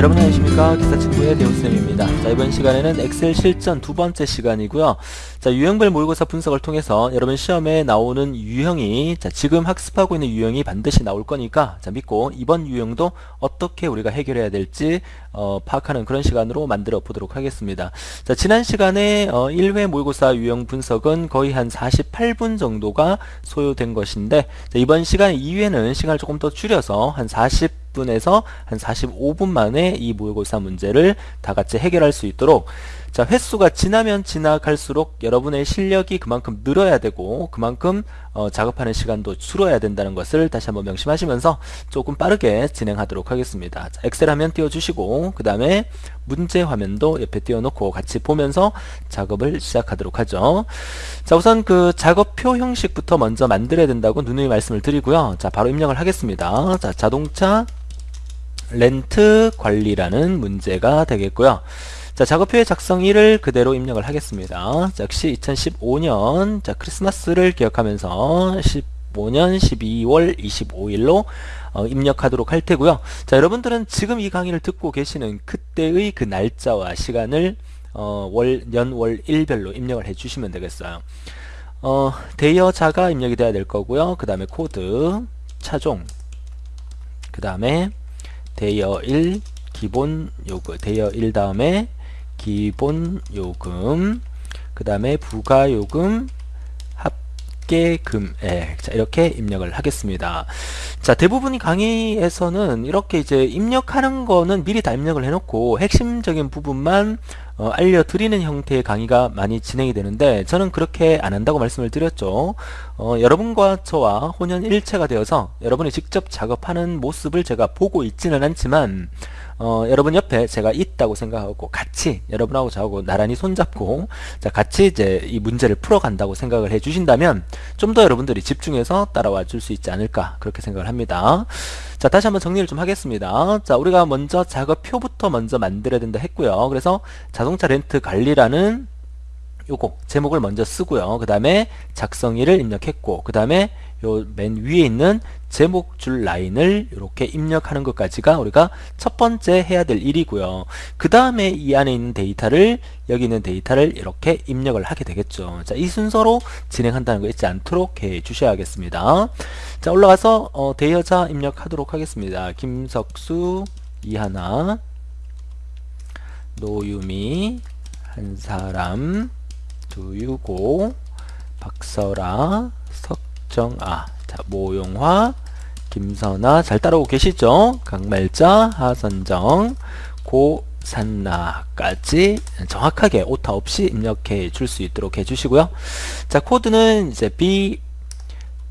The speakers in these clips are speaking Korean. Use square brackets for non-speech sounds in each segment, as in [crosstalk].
여러분 안녕하십니까? 기사친구의 대우쌤입니다. 자 이번 시간에는 엑셀 실전 두 번째 시간이고요 자 유형별 모의고사 분석을 통해서 여러분 시험에 나오는 유형이 자 지금 학습하고 있는 유형이 반드시 나올 거니까 자 믿고 이번 유형도 어떻게 우리가 해결해야 될지 어, 파악하는 그런 시간으로 만들어 보도록 하겠습니다 자 지난 시간에 어, 1회 모의고사 유형 분석은 거의 한 48분 정도가 소요된 것인데 자, 이번 시간 2회는 시간을 조금 더 줄여서 한 40. 10분에서 한 45분 만에 이 모의고사 문제를 다 같이 해결할 수 있도록 자 횟수가 지나면 지나갈수록 여러분의 실력이 그만큼 늘어야 되고 그만큼 어, 작업하는 시간도 줄어야 된다는 것을 다시 한번 명심하시면서 조금 빠르게 진행하도록 하겠습니다. 자, 엑셀 화면 띄워주시고 그 다음에 문제 화면도 옆에 띄워놓고 같이 보면서 작업을 시작하도록 하죠. 자 우선 그 작업표 형식부터 먼저 만들어야 된다고 누누이 말씀을 드리고요. 자 바로 입력을 하겠습니다. 자 자동차 렌트 관리라는 문제가 되겠고요. 자, 작업표의 작성일을 그대로 입력을 하겠습니다. 자, 역시 2015년 자, 크리스마스를 기억하면서 15년 12월 25일로 어, 입력하도록 할 테고요. 자, 여러분들은 지금 이 강의를 듣고 계시는 그때의 그 날짜와 시간을 어, 월, 년, 월, 일별로 입력을 해 주시면 되겠어요. 어, 대여자가 입력이 돼야 될 거고요. 그 다음에 코드, 차종, 그 다음에 대여 1 기본 요금 대여 1 다음에 기본 요금 그 다음에 부가 요금 합계 금액 자 이렇게 입력을 하겠습니다. 자 대부분이 강의에서는 이렇게 이제 입력하는 거는 미리 다 입력을 해놓고 핵심적인 부분만 어, 알려드리는 형태의 강의가 많이 진행이 되는데 저는 그렇게 안 한다고 말씀을 드렸죠. 어, 여러분과 저와 혼연일체가 되어서 여러분이 직접 작업하는 모습을 제가 보고 있지는 않지만 어, 여러분 옆에 제가 있다고 생각하고 같이 여러분하고 저하고 나란히 손잡고 자 같이 이제 이 문제를 풀어간다고 생각을 해주신다면 좀 더 여러분들이 집중해서 따라와 줄 수 있지 않을까 그렇게 생각을 합니다. 자 다시 한번 정리를 좀 하겠습니다. 자 우리가 먼저 작업표부터 먼저 만들어야 된다 했고요. 그래서 자동차 렌트 관리라는 요거 제목을 먼저 쓰고요. 그 다음에 작성일을 입력했고 그 다음에 요 맨 위에 있는 제목 줄 라인을 이렇게 입력하는 것까지가 우리가 첫 번째 해야 될 일이고요. 그 다음에 이 안에 있는 데이터를 여기 있는 데이터를 이렇게 입력을 하게 되겠죠. 자, 이 순서로 진행한다는 거 잊지 않도록 해 주셔야겠습니다. 자, 올라가서 어, 대여자 입력하도록 하겠습니다. 김석수 이하나 노유미 한 사람 두유고 박설아 석정아 자 모용화 김선아 잘 따라오고 계시죠? 강말자 하선정 고산나까지 정확하게 오타 없이 입력해 줄 수 있도록 해주시고요. 자 코드는 이제 B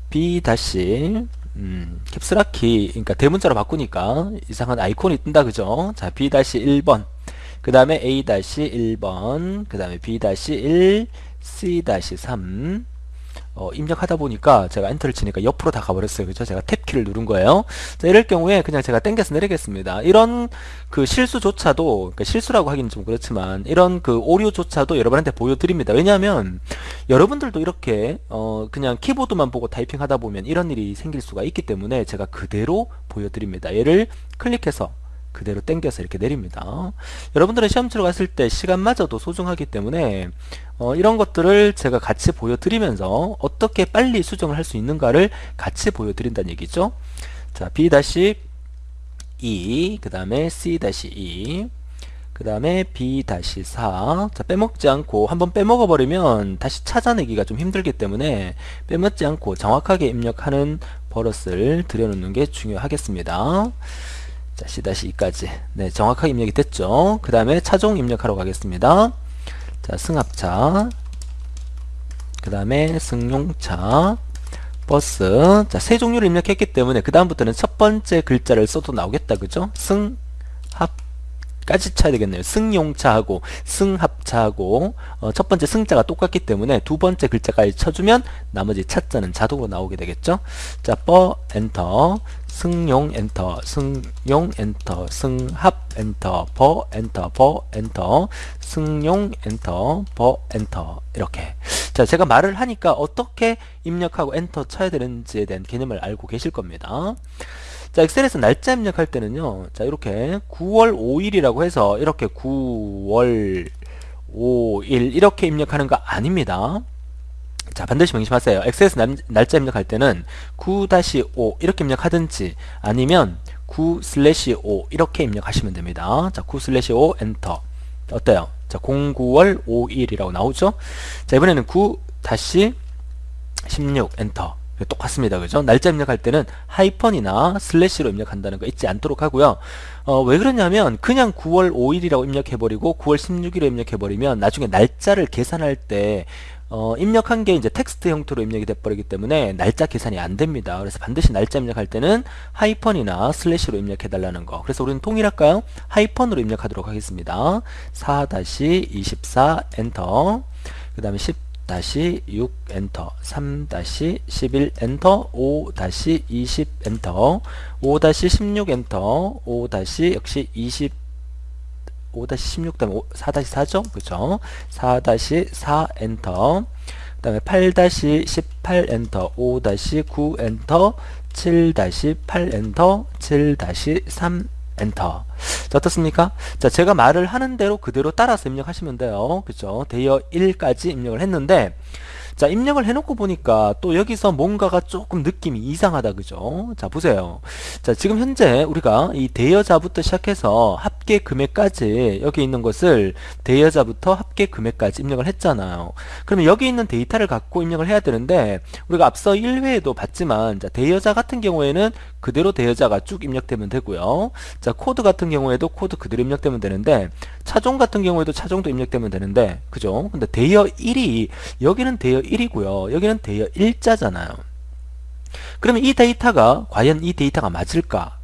B 다시 음, 캡스라키 그러니까 대문자로 바꾸니까 이상한 아이콘이 뜬다 그죠? 자 B 다시 1번 그 다음에 A 다시 1번 그 다음에 B 다시 1 C 다시 3 어, 입력하다 보니까 제가 엔터를 치니까 옆으로 다 가버렸어요. 그죠? 제가 탭키를 누른 거예요. 자, 이럴 경우에 그냥 제가 땡겨서 내리겠습니다. 이런 그 실수조차도, 그러니까 실수라고 하기는 좀 그렇지만, 이런 그 오류조차도 여러분한테 보여드립니다. 왜냐하면, 여러분들도 이렇게, 어, 그냥 키보드만 보고 타이핑 하다 보면 이런 일이 생길 수가 있기 때문에 제가 그대로 보여드립니다. 얘를 클릭해서 그대로 땡겨서 이렇게 내립니다. 여러분들은 시험 치러 갔을 때 시간마저도 소중하기 때문에 어, 이런 것들을 제가 같이 보여드리면서 어떻게 빨리 수정을 할 수 있는가를 같이 보여드린다는 얘기죠. 자, B-E 그 다음에 C-E 그 다음에 B-4 자, 빼먹지 않고 한번 빼먹어 버리면 다시 찾아내기가 좀 힘들기 때문에 빼먹지 않고 정확하게 입력하는 버릇을 들여놓는 게 중요하겠습니다. 자, C-2까지. 네, 정확하게 입력이 됐죠. 그 다음에 차종 입력하러 가겠습니다. 자, 승합차. 그 다음에 승용차. 버스. 자, 세 종류를 입력했기 때문에 그 다음부터는 첫 번째 글자를 써도 나오겠다. 그죠? 승, 합, 까지 쳐야 되겠네요. 승용차하고 승합차하고 어, 첫 번째 승자가 똑같기 때문에 두 번째 글자까지 쳐주면 나머지 차자는 자동으로 나오게 되겠죠. 자, 버 엔터 승용 엔터 승용 엔터 승합 엔터 버 엔터 버 엔터 승용 엔터 버 엔터 이렇게 자 제가 말을 하니까 어떻게 입력하고 엔터 쳐야 되는지에 대한 개념을 알고 계실 겁니다 자, 엑셀에서 날짜 입력할 때는요. 자, 이렇게 9월 5일이라고 해서 이렇게 9월 5일 이렇게 입력하는 거 아닙니다. 자, 반드시 명심하세요. 엑셀에서 날, 날짜 입력할 때는 9-5 이렇게 입력하든지 아니면 9-5 이렇게 입력하시면 됩니다. 자, 9-5 엔터. 어때요? 자, 09월 5일이라고 나오죠? 자, 이번에는 9-16 엔터. 똑같습니다. 그죠? 날짜 입력할 때는 하이픈이나 슬래시로 입력한다는 거 잊지 않도록 하고요. 어, 왜 그러냐면 그냥 9월 5일이라고 입력해버리고 9월 16일에 입력해버리면 나중에 날짜를 계산할 때 어, 입력한 게 이제 텍스트 형태로 입력이 돼버리기 때문에 날짜 계산이 안 됩니다. 그래서 반드시 날짜 입력할 때는 하이픈이나 슬래시로 입력해 달라는 거. 그래서 우리는 통일할까요? 하이픈으로 입력하도록 하겠습니다. 4-24 엔터. 그 다음에 10 6 엔터 3-11 엔터 5-20 엔터 5-16 엔터 5- 역시 20 5-16 다음에 4-4죠 그죠. 4-4 엔터. 그 다음에 8-18 엔터 5-9 엔터 7-8 엔터 7-3 엔터. 자 어떻습니까? 자 제가 말을 하는 대로 그대로 따라서 입력하시면 돼요. 그죠? 대여일까지 입력을 했는데 자 입력을 해놓고 보니까 또 여기서 뭔가가 조금 느낌이 이상하다 그죠? 자 보세요. 자 지금 현재 우리가 이 대여자부터 시작해서 합계 금액까지 여기 있는 것을 대여자부터 합계 금액까지 입력을 했잖아요. 그러면 여기 있는 데이터를 갖고 입력을 해야 되는데 우리가 앞서 1회에도 봤지만 자 대여자 같은 경우에는 그대로 대여자가 쭉 입력되면 되고요. 자 코드 같은 경우에도 코드 그대로 입력되면 되는데 차종 같은 경우에도 차종도 입력되면 되는데 그죠 근데 대여일이 여기는 대여 1이고요. 여기는 대여일자잖아요. 그러면 이 데이터가 과연 이 데이터가 맞을까?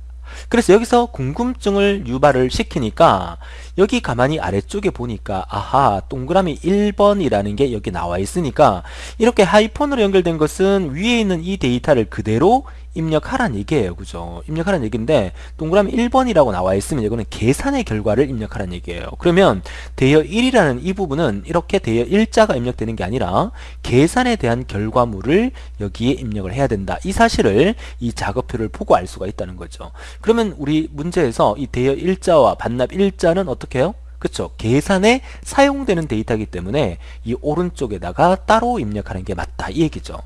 그래서 여기서 궁금증을 유발을 시키니까 여기 가만히 아래쪽에 보니까 아하 동그라미 1번이라는 게 여기 나와 있으니까 이렇게 하이폰으로 연결된 것은 위에 있는 이 데이터를 그대로 입력하란 얘기예요. 그죠? 입력하란 얘기인데 동그라미 1번이라고 나와 있으면 이거는 계산의 결과를 입력하란 얘기예요. 그러면 대여 1이라는 이 부분은 이렇게 대여 1자가 입력되는 게 아니라 계산에 대한 결과물을 여기에 입력을 해야 된다. 이 사실을 이 작업표를 보고 알 수가 있다는 거죠. 그러면 우리 문제에서 이 대여 1자와 반납 1자는 어떻게 해요? 그쵸. 계산에 사용되는 데이터이기 때문에 이 오른쪽에다가 따로 입력하는 게 맞다. 이 얘기죠.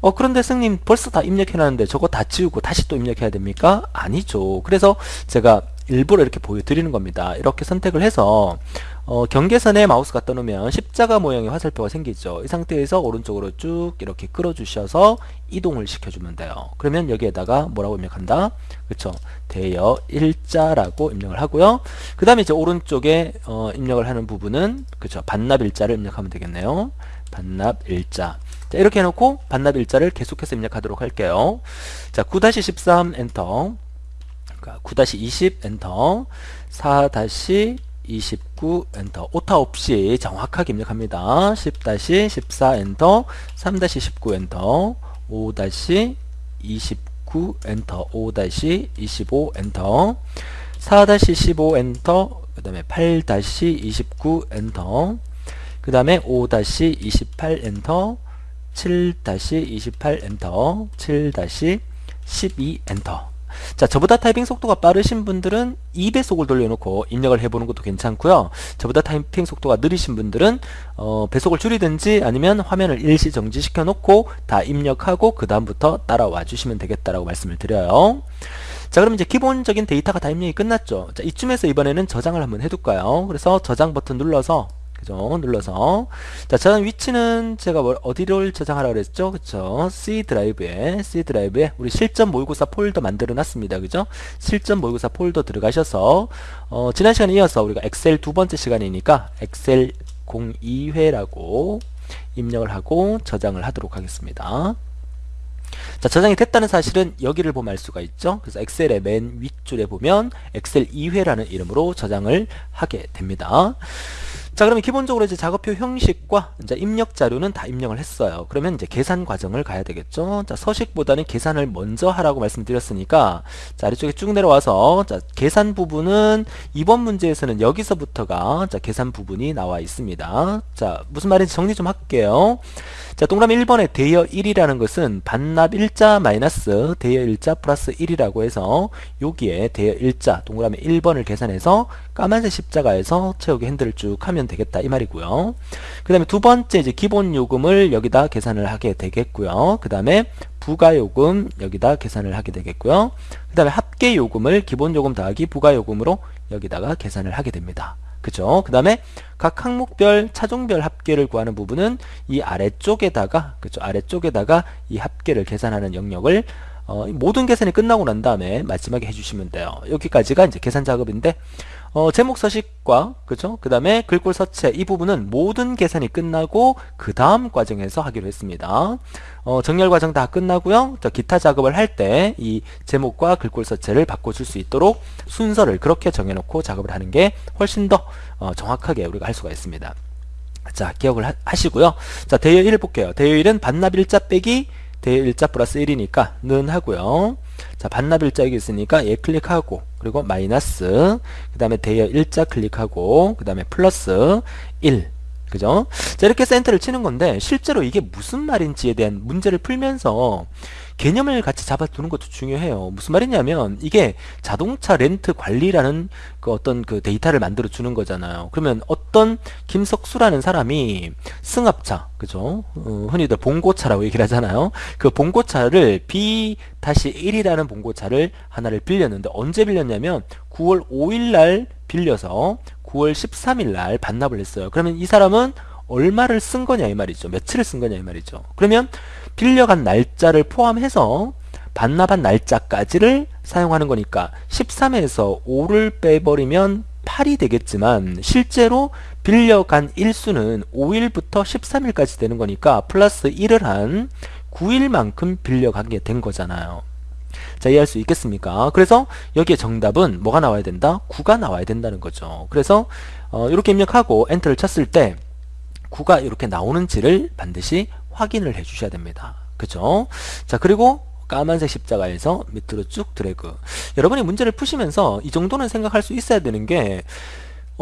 어 그런데 스님 벌써 다 입력해놨는데 저거 다 지우고 다시 또 입력해야 됩니까? 아니죠. 그래서 제가 일부러 이렇게 보여드리는 겁니다. 이렇게 선택을 해서 어, 경계선에 마우스 갖다 놓으면 십자가 모양의 화살표가 생기죠. 이 상태에서 오른쪽으로 쭉 이렇게 끌어 주셔서 이동을 시켜주면 돼요. 그러면 여기에다가 뭐라고 입력한다? 그쵸? 대여 일자라고 입력을 하고요. 그 다음에 이제 오른쪽에 어, 입력을 하는 부분은 그쵸? 반납 일자를 입력하면 되겠네요. 반납 일자. 자, 이렇게 해놓고 반납 일자를 계속해서 입력하도록 할게요. 자 9-13 엔터 9-20 엔터. 4-29 엔터. 오타 없이 정확하게 입력합니다. 10-14 엔터. 3-19 엔터. 5-29 9 엔터. 5-25 엔터. 4-15 엔터. 그 다음에 8-29 엔터. 그 다음에 5-28 엔터. 7-28 엔터. 7-12 엔터 자 저보다 타이핑 속도가 빠르신 분들은 2배속을 돌려놓고 입력을 해보는 것도 괜찮고요. 저보다 타이핑 속도가 느리신 분들은 어, 배속을 줄이든지 아니면 화면을 일시 정지시켜 놓고 다 입력하고 그 다음부터 따라와 주시면 되겠다라고 말씀을 드려요. 자 그럼 이제 기본적인 데이터가 다 입력이 끝났죠. 자 이쯤에서 이번에는 저장을 한번 해둘까요? 그래서 저장 버튼 눌러서 그죠? 눌러서 자 저장 위치는 제가 뭘 어디를 저장하라 그랬죠? 그쵸? C 드라이브에 C 드라이브에 우리 실전 모의고사 폴더 만들어 놨습니다. 그죠? 실전 모의고사 폴더 들어가셔서 어, 지난 시간에 이어서 우리가 엑셀 두 번째 시간이니까 엑셀 02회라고 입력을 하고 저장을 하도록 하겠습니다. 자 저장이 됐다는 사실은 여기를 보면 알 수가 있죠 그래서 엑셀의 맨 윗줄에 보면 엑셀 2회라는 이름으로 저장을 하게 됩니다 자, 그러면 기본적으로 이제 작업표 형식과 이제 입력 자료는 다 입력을 했어요. 그러면 이제 계산 과정을 가야 되겠죠. 자, 서식보다는 계산을 먼저 하라고 말씀드렸으니까 자, 아래쪽에 쭉 내려와서 자, 계산 부분은 이번 문제에서는 여기서부터가 자, 계산 부분이 나와 있습니다. 자, 무슨 말인지 정리 좀 할게요. 자, 동그라미 1번에 대여 1이라는 것은 반납 일자 마이너스 대여 일자 플러스 1이라고 해서 여기에 대여 일자 동그라미 1번을 계산해서 까만색 십자가에서 채우기 핸들을 쭉 하면 되겠다 이 말이고요. 그 다음에 두 번째 이제 기본 요금을 여기다 계산을 하게 되겠고요. 그 다음에 부가요금 여기다 계산을 하게 되겠고요. 그 다음에 합계요금을 기본요금 더하기 부가요금으로 여기다가 계산을 하게 됩니다. 그죠? 그 다음에 각 항목별 차종별 합계를 구하는 부분은 이 아래쪽에다가 그죠? 아래쪽에다가 이 합계를 계산하는 영역을 어, 모든 계산이 끝나고 난 다음에 마지막에 해주시면 돼요. 여기까지가 이제 계산 작업인데 어, 제목 서식과 그죠? 그 다음에 글꼴 서체 이 부분은 모든 계산이 끝나고 그 다음 과정에서 하기로 했습니다. 어, 정렬 과정 다 끝나고요. 저 기타 작업을 할 때 이 제목과 글꼴 서체를 바꿔줄 수 있도록 순서를 그렇게 정해놓고 작업을 하는 게 훨씬 더 어, 정확하게 우리가 할 수가 있습니다. 자 기억을 하, 시고요 자 대여 1을 볼게요. 대여 1은 반납 일자 빼기 대여 일자 플러스 1이니까 는 하고요. 자 반납 일자 여기 있으니까 얘 클릭하고 그리고 마이너스 그 다음에 대여 일자 클릭하고 그 다음에 플러스 1 그죠? 자 이렇게 센터를 치는 건데 실제로 이게 무슨 말인지에 대한 문제를 풀면서 개념을 같이 잡아두는 것도 중요해요. 무슨 말이냐면 이게 자동차 렌트 관리라는 그 어떤 그 데이터를 만들어 주는 거잖아요. 그러면 어떤 김석수라는 사람이 승합차, 그죠? 어, 흔히들 봉고차라고 얘기를 하잖아요. 그 봉고차를 B-1이라는 봉고차를 하나를 빌렸는데 언제 빌렸냐면 9월 5일 날 빌려서 9월 13일 날 반납을 했어요. 그러면 이 사람은 얼마를 쓴 거냐 이 말이죠. 며칠을 쓴 거냐 이 말이죠. 그러면 빌려간 날짜를 포함해서 반납한 날짜까지를 사용하는 거니까 13에서 5를 빼버리면 8이 되겠지만 실제로 빌려간 일수는 5일부터 13일까지 되는 거니까 플러스 1을 한 9일만큼 빌려가게 된 거잖아요. 자 이해할 수 있겠습니까? 그래서 여기에 정답은 뭐가 나와야 된다? 9가 나와야 된다는 거죠. 그래서 어, 이렇게 입력하고 엔터를 쳤을 때 9가 이렇게 나오는지를 반드시 확인을 해 주셔야 됩니다. 그죠? 자, 그리고 까만색 십자가에서 밑으로 쭉 드래그. 여러분이 문제를 푸시면서 이 정도는 생각할 수 있어야 되는 게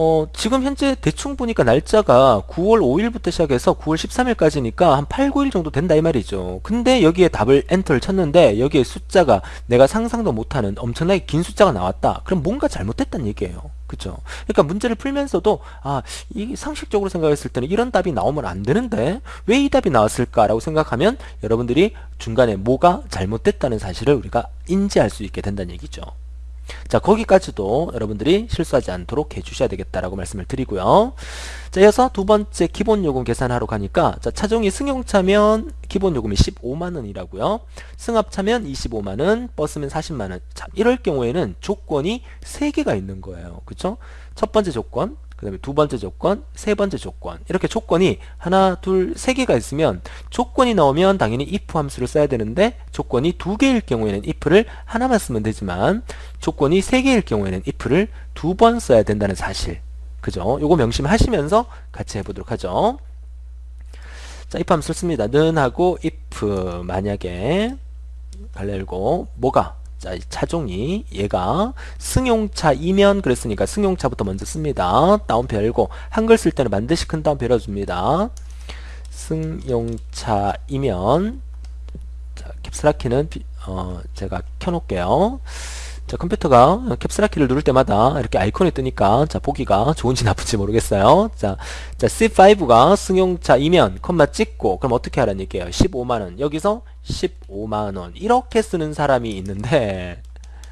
어, 지금 현재 대충 보니까 날짜가 9월 5일부터 시작해서 9월 13일까지니까 한 8, 9일 정도 된다 이 말이죠. 근데 여기에 답을 엔터를 쳤는데 여기에 숫자가 내가 상상도 못하는 엄청나게 긴 숫자가 나왔다. 그럼 뭔가 잘못됐다는 얘기예요. 그죠? 그러니까 문제를 풀면서도 아, 이 상식적으로 생각했을 때는 이런 답이 나오면 안 되는데 왜 이 답이 나왔을까라고 생각하면 여러분들이 중간에 뭐가 잘못됐다는 사실을 우리가 인지할 수 있게 된다는 얘기죠. 자 거기까지도 여러분들이 실수하지 않도록 해주셔야 되겠다라고 말씀을 드리고요. 자 이어서 두 번째 기본 요금 계산하러 가니까 자 차종이 승용차면 기본 요금이 15만원이라고요. 승합차면 25만원, 버스면 40만원. 자 이럴 경우에는 조건이 3개가 있는 거예요. 그쵸? 첫 번째 조건 그 다음에 두 번째 조건, 세 번째 조건. 이렇게 조건이 하나, 둘, 세 개가 있으면 조건이 나오면 당연히 if 함수를 써야 되는데 조건이 두 개일 경우에는 if를 하나만 쓰면 되지만 조건이 세 개일 경우에는 if를 두 번 써야 된다는 사실. 그죠? 요거 명심하시면서 같이 해보도록 하죠. 자 if 함수를 씁니다. 는 하고 if 만약에 갈래 열고 뭐가 자, 차종이 얘가 승용차이면 그랬으니까 승용차부터 먼저 씁니다. 다운표 열고 한글 쓸 때는 반드시 큰 다운표 열어줍니다. 승용차이면 자, 캡스라키는 어, 제가 켜놓을게요. 자, 컴퓨터가 캡스라키를 누를 때마다 이렇게 아이콘이 뜨니까 자, 보기가 좋은지 나쁜지 모르겠어요. 자, 자 C5가 승용차 이면 컴마 찍고 그럼 어떻게 하라는 얘기예요? 15만원. 여기서 15만원 이렇게 쓰는 사람이 있는데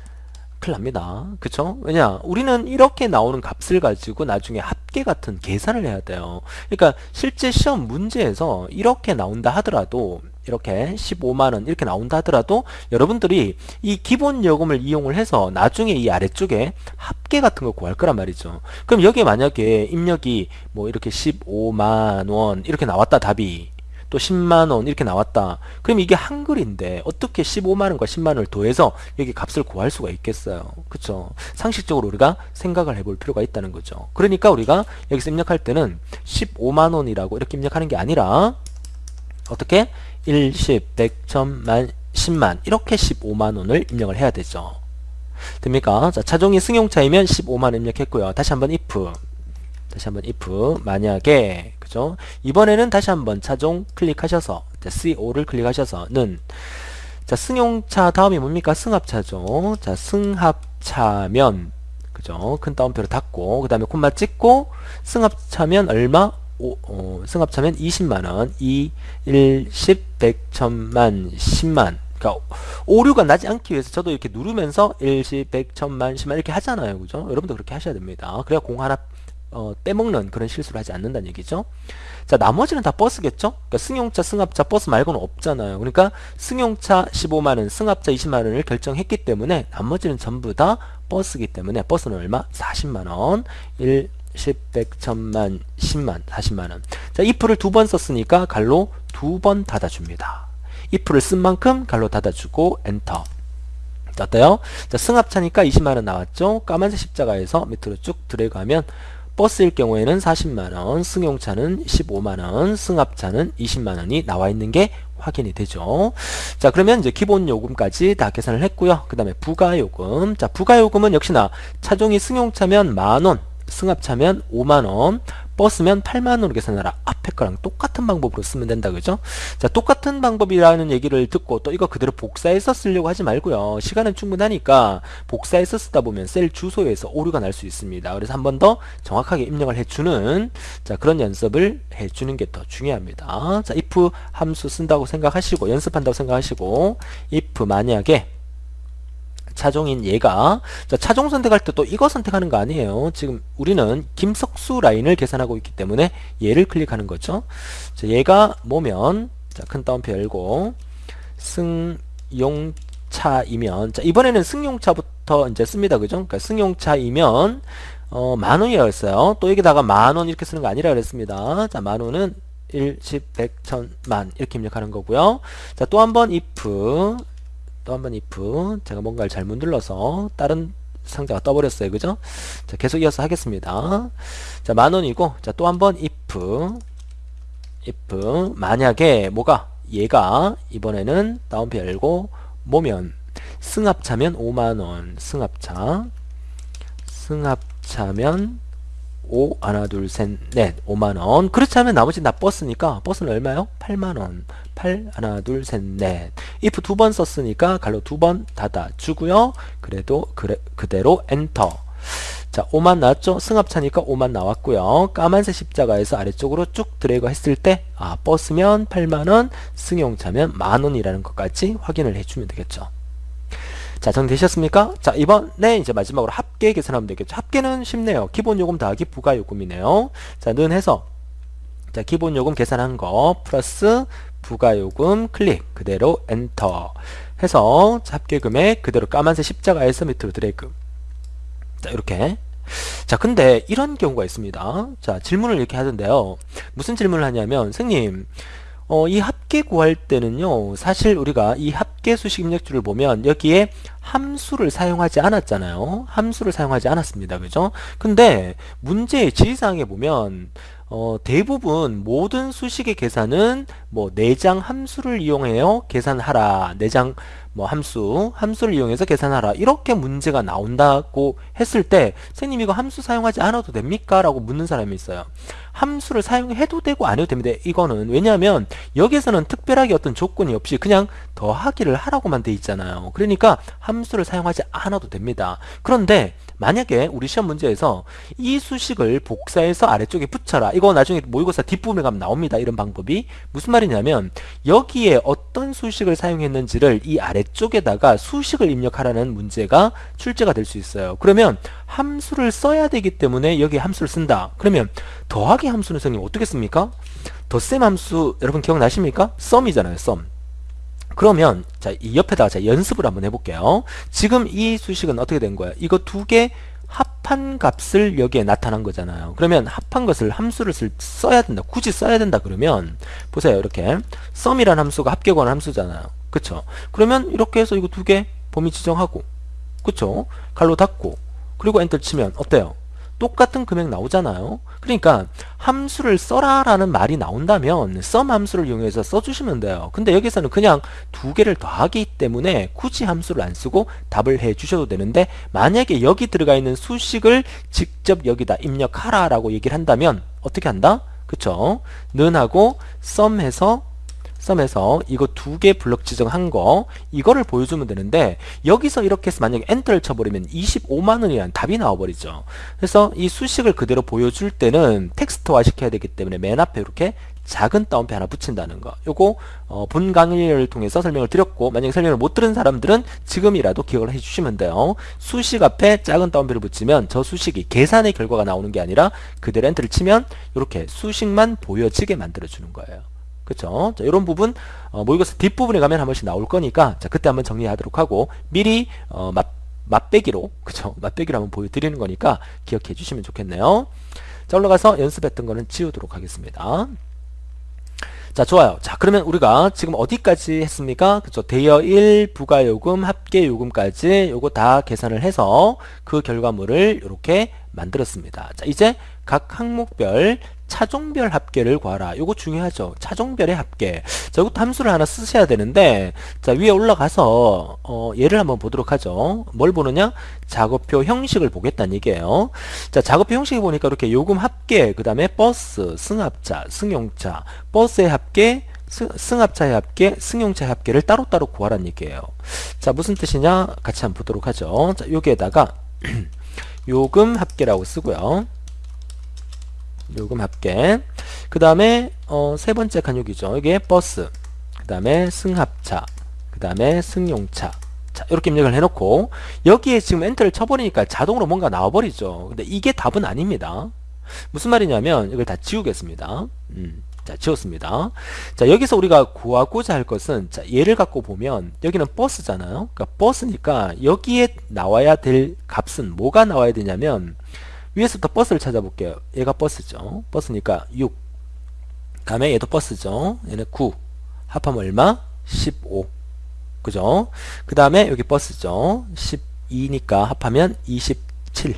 [laughs] 큰일 납니다. 그쵸? 왜냐 우리는 이렇게 나오는 값을 가지고 나중에 합계 같은 계산을 해야 돼요. 그러니까 실제 시험 문제에서 이렇게 나온다 하더라도 이렇게 15만원 이렇게 나온다 하더라도 여러분들이 이 기본 요금을 이용을 해서 나중에 이 아래쪽에 합계 같은 거 구할 거란 말이죠. 그럼 여기에 만약에 입력이 뭐 이렇게 15만원 이렇게 나왔다 답이 또 10만원 이렇게 나왔다. 그럼 이게 한글인데 어떻게 15만원과 10만원을 더해서 여기 값을 구할 수가 있겠어요. 그쵸? 상식적으로 우리가 생각을 해볼 필요가 있다는 거죠. 그러니까 우리가 여기서 입력할 때는 15만원이라고 이렇게 입력하는 게 아니라 어떻게? 1, 10, 100, 1000만, 10만 이렇게 15만원을 입력을 해야 되죠. 됩니까? 자, 차종이 승용차이면 15만 입력했고요. 다시 한번 if 다시 한번 if 만약에 그죠? 이번에는 다시 한번 차종 클릭하셔서 자, CO5를 클릭하셔서는 자 승용차 다음이 뭡니까? 승합차죠. 자 승합차면 그죠? 큰 따옴표를 닫고 그 다음에 콤마 찍고 승합차면 얼마? 오, 어, 승합차면 20만원 2, 1, 10, 100, 1000만, 10만 그러니까 오류가 나지 않기 위해서 저도 이렇게 누르면서 1, 10, 100, 1000만, 10만 이렇게 하잖아요. 그죠? 여러분도 그렇게 하셔야 됩니다. 그래야 공 하나 어, 빼먹는 그런 실수를 하지 않는다는 얘기죠. 자, 나머지는 다 버스겠죠? 그러니까 승용차, 승합차, 버스 말고는 없잖아요. 그러니까 승용차 15만원, 승합차 20만원을 결정했기 때문에 나머지는 전부 다 버스기 때문에 버스는 얼마? 40만원. 1, 10, 100, 1000만, 10만, 40만원. 자, if를 두 번 썼으니까 갈로 두 번 닫아줍니다. if를 쓴 만큼 갈로 닫아주고 엔터. 자, 어때요? 자, 승합차니까 20만원 나왔죠? 까만색 십자가에서 밑으로 쭉 드래그하면 버스일 경우에는 40만원, 승용차는 15만원, 승합차는 20만원이 나와 있는 게 확인이 되죠. 자, 그러면 이제 기본 요금까지 다 계산을 했고요. 그 다음에 부가요금. 자, 부가요금은 역시나 차종이 승용차면 만원, 승합차면 5만원, 버스면 8만원으로 계산하라. 앞에 거랑 똑같은 방법으로 쓰면 된다. 그죠? 자, 똑같은 방법이라는 얘기를 듣고 또 이거 그대로 복사해서 쓰려고 하지 말고요. 시간은 충분하니까 복사해서 쓰다 보면 셀 주소에서 오류가 날 수 있습니다. 그래서 한 번 더 정확하게 입력을 해주는 자 그런 연습을 해주는 게 더 중요합니다. 자, if 함수 쓴다고 생각하시고 연습한다고 생각하시고 if 만약에 차종인 얘가 자, 차종 선택할 때 또 이거 선택하는 거 아니에요. 지금 우리는 김석수 라인을 계산하고 있기 때문에 얘를 클릭하는 거죠. 자, 얘가 뭐면 자, 큰 따옴표 열고 승용차이면 자, 이번에는 승용차부터 이제 씁니다. 그죠? 그러니까 승용차이면 어, 만 원이라고 했어요. 또 여기다가 만원 이렇게 쓰는 거 아니라 그랬습니다. 자, 만 원은 1, 10, 100, 1000, 만 이렇게 입력하는 거고요. 자, 또 한번 if 또 한 번 if 제가 뭔가를 잘못 눌러서 다른 상자가 떠버렸어요. 그죠? 자 계속 이어서 하겠습니다. 자 만원이고 자 또 한 번 if if. 만약에 뭐가 얘가 이번에는 다운표 열고 뭐면 승합차면 5만원. 승합차. 승합차면 5 하나 둘 셋 넷 5만원. 그렇지 않으면 나머지 나 버스니까 버스는 얼마요? 8만원. 8 하나 둘 셋 넷. if 두 번 썼으니까 괄호 두 번 닫아 주고요. 그래도 그래, 그대로 엔터. 자 5만 나왔죠? 승합차니까 5만 나왔고요. 까만색 십자가에서 아래쪽으로 쭉 드래그 했을 때 아 버스면 8만원 승용차면 만원이라는 것까지 확인을 해주면 되겠죠 자, 정리되셨습니까? 자, 이번에 이제 마지막으로 합계 계산하면 되겠죠. 합계는 쉽네요. 기본 요금 더하기 부가 요금이네요. 자, 는 해서 자, 기본 요금 계산한 거 플러스 부가 요금 클릭 그대로 엔터 해서 합계 금액 그대로 까만색 십자가에서 밑으로 드래그. 자, 이렇게 자 근데 이런 경우가 있습니다 자 질문을 이렇게 하던데요 무슨 질문을 하냐면 선생님 어, 이 합 계 구할 때는요 사실 우리가 이 합계 수식 입력줄을 보면 여기에 함수를 사용하지 않았잖아요. 함수를 사용하지 않았습니다. 그죠? 근데 문제의 지시사항에 보면 어, 대부분 모든 수식의 계산은 뭐 내장 함수를 이용해요 계산하라 내장 뭐 함수 함수를 이용해서 계산하라 이렇게 문제가 나온다고 했을 때 선생님 이거 함수 사용하지 않아도 됩니까 라고 묻는 사람이 있어요 함수를 사용해도 되고 안 해도 됩니다. 이거는 왜냐하면 여기에서는 특별하게 어떤 조건이 없이 그냥 더하기를 하라고만 돼 있잖아요. 그러니까 함수를 사용하지 않아도 됩니다. 그런데 만약에 우리 시험 문제에서 이 수식을 복사해서 아래쪽에 붙여라. 이거 나중에 모의고사 뒷부분에 가면 나옵니다. 이런 방법이 무슨 말이냐면 여기에 어떤 수식을 사용했는지를 이 아래쪽에다가 수식을 입력하라는 문제가 출제가 될 수 있어요. 그러면 함수를 써야 되기 때문에 여기 함수를 쓴다. 그러면 더하기 함수는 선생님 어떻게 씁니까? 덧셈 함수 여러분 기억나십니까? 썸이잖아요. 썸. 그러면 자, 이 옆에다가 자, 연습을 한번 해볼게요. 지금 이 수식은 어떻게 된 거야? 이거 두 개 합한 값을 여기에 나타난 거잖아요. 그러면 합한 것을 함수를 쓸, 써야 된다. 굳이 써야 된다 그러면 보세요. 이렇게 썸이라는 함수가 합계 관한 함수잖아요. 그쵸? 그러면 이렇게 해서 이거 두 개 범위 지정하고 그쵸? 갈로 닫고 그리고 엔터 치면 어때요? 똑같은 금액 나오잖아요. 그러니까 함수를 써라 라는 말이 나온다면 썸 함수를 이용해서 써주시면 돼요. 근데 여기서는 그냥 두 개를 더하기 때문에 굳이 함수를 안 쓰고 답을 해 주셔도 되는데 만약에 여기 들어가 있는 수식을 직접 여기다 입력하라 라고 얘기를 한다면 어떻게 한다? 그쵸? 는하고 썸 해서 썸에서 이거 두 개 블럭 지정한 거 이거를 보여주면 되는데 여기서 이렇게 해서 만약에 엔터를 쳐버리면 25만원이라는 답이 나와버리죠. 그래서 이 수식을 그대로 보여줄 때는 텍스트화 시켜야 되기 때문에 맨 앞에 이렇게 작은 따옴표 하나 붙인다는 거. 요거 어, 본 강의를 통해서 설명을 드렸고 만약에 설명을 못 들은 사람들은 지금이라도 기억을 해주시면 돼요. 수식 앞에 작은 따옴표를 붙이면 저 수식이 계산의 결과가 나오는 게 아니라 그대로 엔터를 치면 이렇게 수식만 보여지게 만들어 주는 거예요 자, 이런 부분, 어, 모의고사 뒷부분에 가면 한 번씩 나올 거니까, 자, 그때 한번 정리하도록 하고, 미리, 어, 맛, 맛배기로, 그쵸? [laughs] 맛배기로 한번 보여드리는 거니까 기억해 주시면 좋겠네요. 자, 올라가서 연습했던 거는 지우도록 하겠습니다. 자, 좋아요. 자, 그러면 우리가 지금 어디까지 했습니까? 그쵸? 대여 1, 부가 요금, 합계 요금까지 요거 다 계산을 해서 그 결과물을 이렇게 만들었습니다. 자, 이제 각 항목별 차종별 합계를 구하라. 요거 중요하죠. 차종별의 합계. 자, 이것도 함수를 하나 쓰셔야 되는데, 자, 위에 올라가서, 어, 예를 한번 보도록 하죠. 뭘 보느냐? 작업표 형식을 보겠다는 얘기예요. 자, 작업표 형식을 보니까 이렇게 요금 합계, 그 다음에 버스, 승합차, 승용차, 버스의 합계, 승합차의 합계, 승용차의 합계를 따로따로 구하라는 얘기예요. 자, 무슨 뜻이냐? 같이 한번 보도록 하죠. 자, 여기에다가 [clears throat] 요금 합계라고 쓰고요. 요금 합계. 그 다음에 어, 세 번째 간육이죠. 이게 버스. 그 다음에 승합차. 그 다음에 승용차. 자 이렇게 입력을 해놓고 여기에 지금 엔터를 쳐버리니까 자동으로 뭔가 나와버리죠. 근데 이게 답은 아닙니다. 무슨 말이냐면 이걸 다 지우겠습니다. 음, 자 지웠습니다. 자 여기서 우리가 구하고자 할 것은 자 얘를 갖고 보면 여기는 버스잖아요. 그러니까 버스니까 여기에 나와야 될 값은 뭐가 나와야 되냐면 위에서부터 버스를 찾아볼게요. 얘가 버스죠. 버스니까 6. 다음에 얘도 버스죠. 얘는 9. 합하면 얼마? 15. 그죠? 그 다음에 여기 버스죠. 12니까 합하면 27.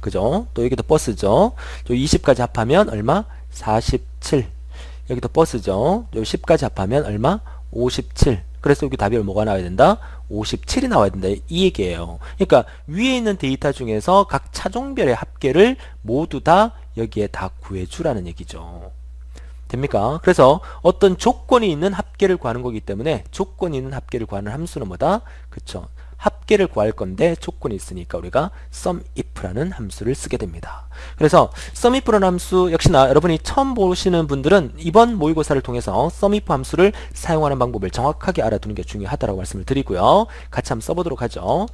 그죠? 또 여기도 버스죠. 또 20까지 합하면 얼마? 47. 여기도 버스죠. 요 10까지 합하면 얼마? 57. 그래서 여기 답이 뭐가 나와야 된다? 57이 나와야 된다. 이 얘기예요. 그러니까 위에 있는 데이터 중에서 각 차종별의 합계를 모두 다 여기에 다 구해주라는 얘기죠. 됩니까? 그래서 어떤 조건이 있는 합계를 구하는 거기 때문에 조건이 있는 합계를 구하는 함수는 뭐다? 그쵸. 합계를 구할 건데 조건이 있으니까 우리가 sumif라는 함수를 쓰게 됩니다. 그래서 sumif라는 함수 역시나 여러분이 처음 보시는 분들은 이번 모의고사를 통해서 sumif 함수를 사용하는 방법을 정확하게 알아두는 게 중요하다고 말씀을 드리고요. 같이 한번 써보도록 하죠.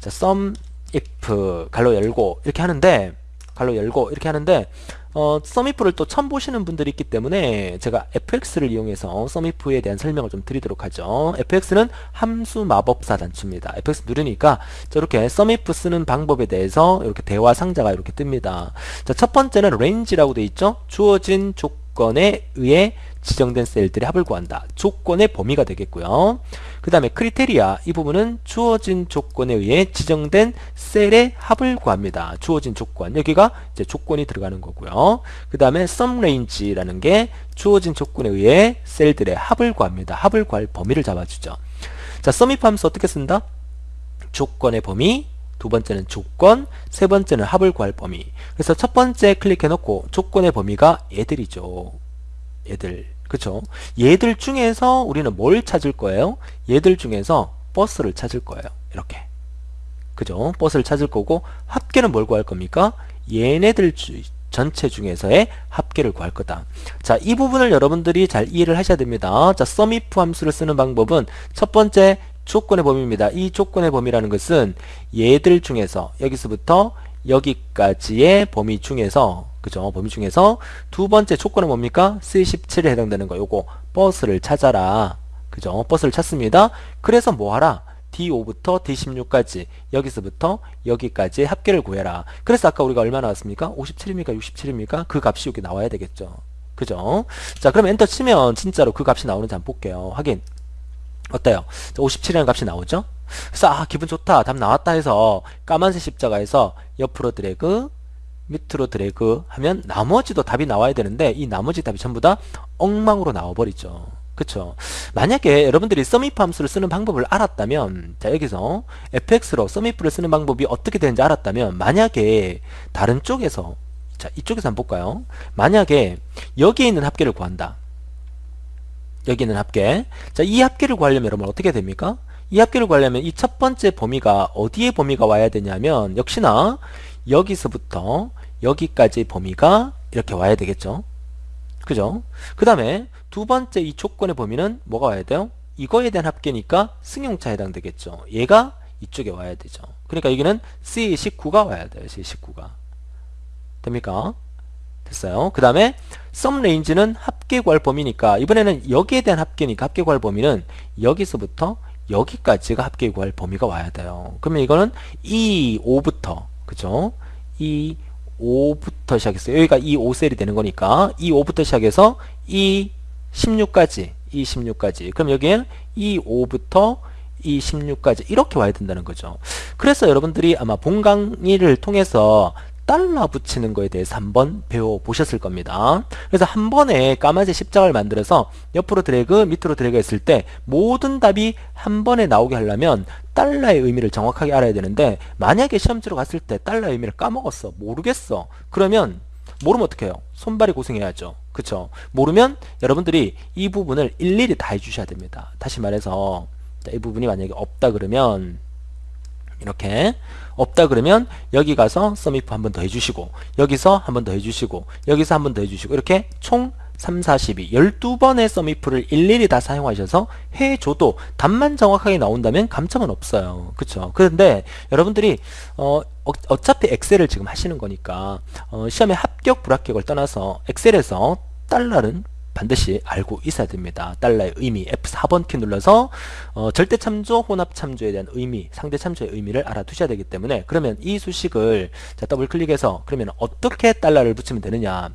자, sumif 갈로 열고 이렇게 하는데 갈로 열고 이렇게 하는데 어, 썸이프를 또 처음 보시는 분들이 있기 때문에 제가 fx를 이용해서 썸이프에 대한 설명을 좀 드리도록 하죠. fx는 함수 마법사 단추입니다. fx 누르니까 저렇게 썸이프 쓰는 방법에 대해서 이렇게 대화 상자가 이렇게 뜹니다. 자, 첫 번째는 range라고 되어 있죠. 주어진 조건에 의해 지정된 셀들의 합을 구한다. 조건의 범위가 되겠고요. 그 다음에 크리테리아 이 부분은 주어진 조건에 의해 지정된 셀의 합을 구합니다. 주어진 조건 여기가 이제 조건이 들어가는 거고요. 그 다음에 range라는 게 주어진 조건에 의해 셀들의 합을 구합니다. 합을 구할 범위를 잡아주죠. 자, 함수 어떻게 쓴다? 조건의 범위 두 번째는 조건, 세 번째는 합을 구할 범위. 그래서 첫 번째 클릭해 놓고 조건의 범위가 얘들이죠. 얘들. 그쵸? 얘들 중에서 우리는 뭘 찾을 거예요? 얘들 중에서 버스를 찾을 거예요. 이렇게. 그죠? 버스를 찾을 거고 합계는 뭘 구할 겁니까? 얘네들 주, 전체 중에서의 합계를 구할 거다. 자, 이 부분을 여러분들이 잘 이해를 하셔야 됩니다. 자, sumif 함수를 쓰는 방법은 첫 번째 조건의 범위입니다. 이 조건의 범위라는 것은 얘들 중에서 여기서부터 여기까지의 범위 중에서 그죠? 범위 중에서 두 번째 조건은 뭡니까? C17에 해당되는 거 요거 버스를 찾아라. 그죠? 버스를 찾습니다. 그래서 뭐 하라? D5부터 D16까지 여기서부터 여기까지 합계를 구해라. 그래서 아까 우리가 얼마 나왔습니까? 57입니까? 67입니까? 그 값이 여기 나와야 되겠죠. 그죠? 자, 그럼 엔터 치면 진짜로 그 값이 나오는지 한번 볼게요. 확인. 어때요? 57이라는 값이 나오죠? 그래서 아 기분 좋다 답 나왔다 해서 까만색 십자가에서 옆으로 드래그 밑으로 드래그 하면 나머지도 답이 나와야 되는데 이 나머지 답이 전부 다 엉망으로 나와버리죠. 그쵸? 만약에 여러분들이 썸이프 함수를 쓰는 방법을 알았다면 자 여기서 fx로 썸이프를 쓰는 방법이 어떻게 되는지 알았다면 만약에 다른 쪽에서 자 이쪽에서 한번 볼까요? 만약에 여기에 있는 합계를 구한다. 여기 있는 합계. 자 이 합계를 구하려면 여러분 어떻게 됩니까? 이 합계를 구하려면 이 첫 번째 범위가 어디에 범위가 와야 되냐면 역시나 여기서부터 여기까지 범위가 이렇게 와야 되겠죠? 그죠? 그 다음에 두 번째 이 조건의 범위는 뭐가 와야 돼요? 이거에 대한 합계니까 승용차 해당되겠죠. 얘가 이쪽에 와야 되죠. 그러니까 여기는 C19가 와야 돼요 C19가. 됩니까? 됐어요. 그 다음에 썸 레인지는 합계 구할 범위니까 이번에는 여기에 대한 합계니까 합계 구할 범위는 여기서부터 여기까지가 합계 구할 범위가 와야 돼요. 그러면 이거는 이 5부터 그죠? 이 5부터 시작했어요. 여기가 이 5셀이 되는 거니까 이 5부터 시작해서 이 16까지 이 16까지 그럼 여기엔 이 5부터 이 16까지 이렇게 와야 된다는 거죠. 그래서 여러분들이 아마 본 강의를 통해서 달러 붙이는 거에 대해서 한번 배워보셨을 겁니다. 그래서 한 번에 까만색 십자가를 만들어서 옆으로 드래그 밑으로 드래그 했을 때 모든 답이 한 번에 나오게 하려면 달러의 의미를 정확하게 알아야 되는데 만약에 시험지로 갔을 때 달러의 의미를 까먹었어 모르겠어 그러면 모르면 어떻게 해요? 손발이 고생해야죠. 그쵸? 모르면 여러분들이 이 부분을 일일이 다 해주셔야 됩니다. 다시 말해서 이 부분이 만약에 없다 그러면 이렇게 없다 그러면 여기 가서 썸이프 한번 더 해주시고 여기서 한번 더 해주시고 여기서 한번 더 해주시고 이렇게 총 3, 42, 12번의 썸이프를 일일이 다 사용하셔서 해줘도 답만 정확하게 나온다면 감점은 없어요. 그쵸? 그런데 여러분들이 어, 어 차피 엑셀을 지금 하시는 거니까 어, 시험의 합격 불합격을 떠나서 엑셀에서 달러는 반드시 알고 있어야 됩니다. 달러의 의미 F4번 키 눌러서 어, 절대 참조, 혼합 참조에 대한 의미, 상대 참조의 의미를 알아두셔야 되기 때문에 그러면 이 수식을 자, 더블 클릭해서 그러면 어떻게 달러를 붙이면 되느냐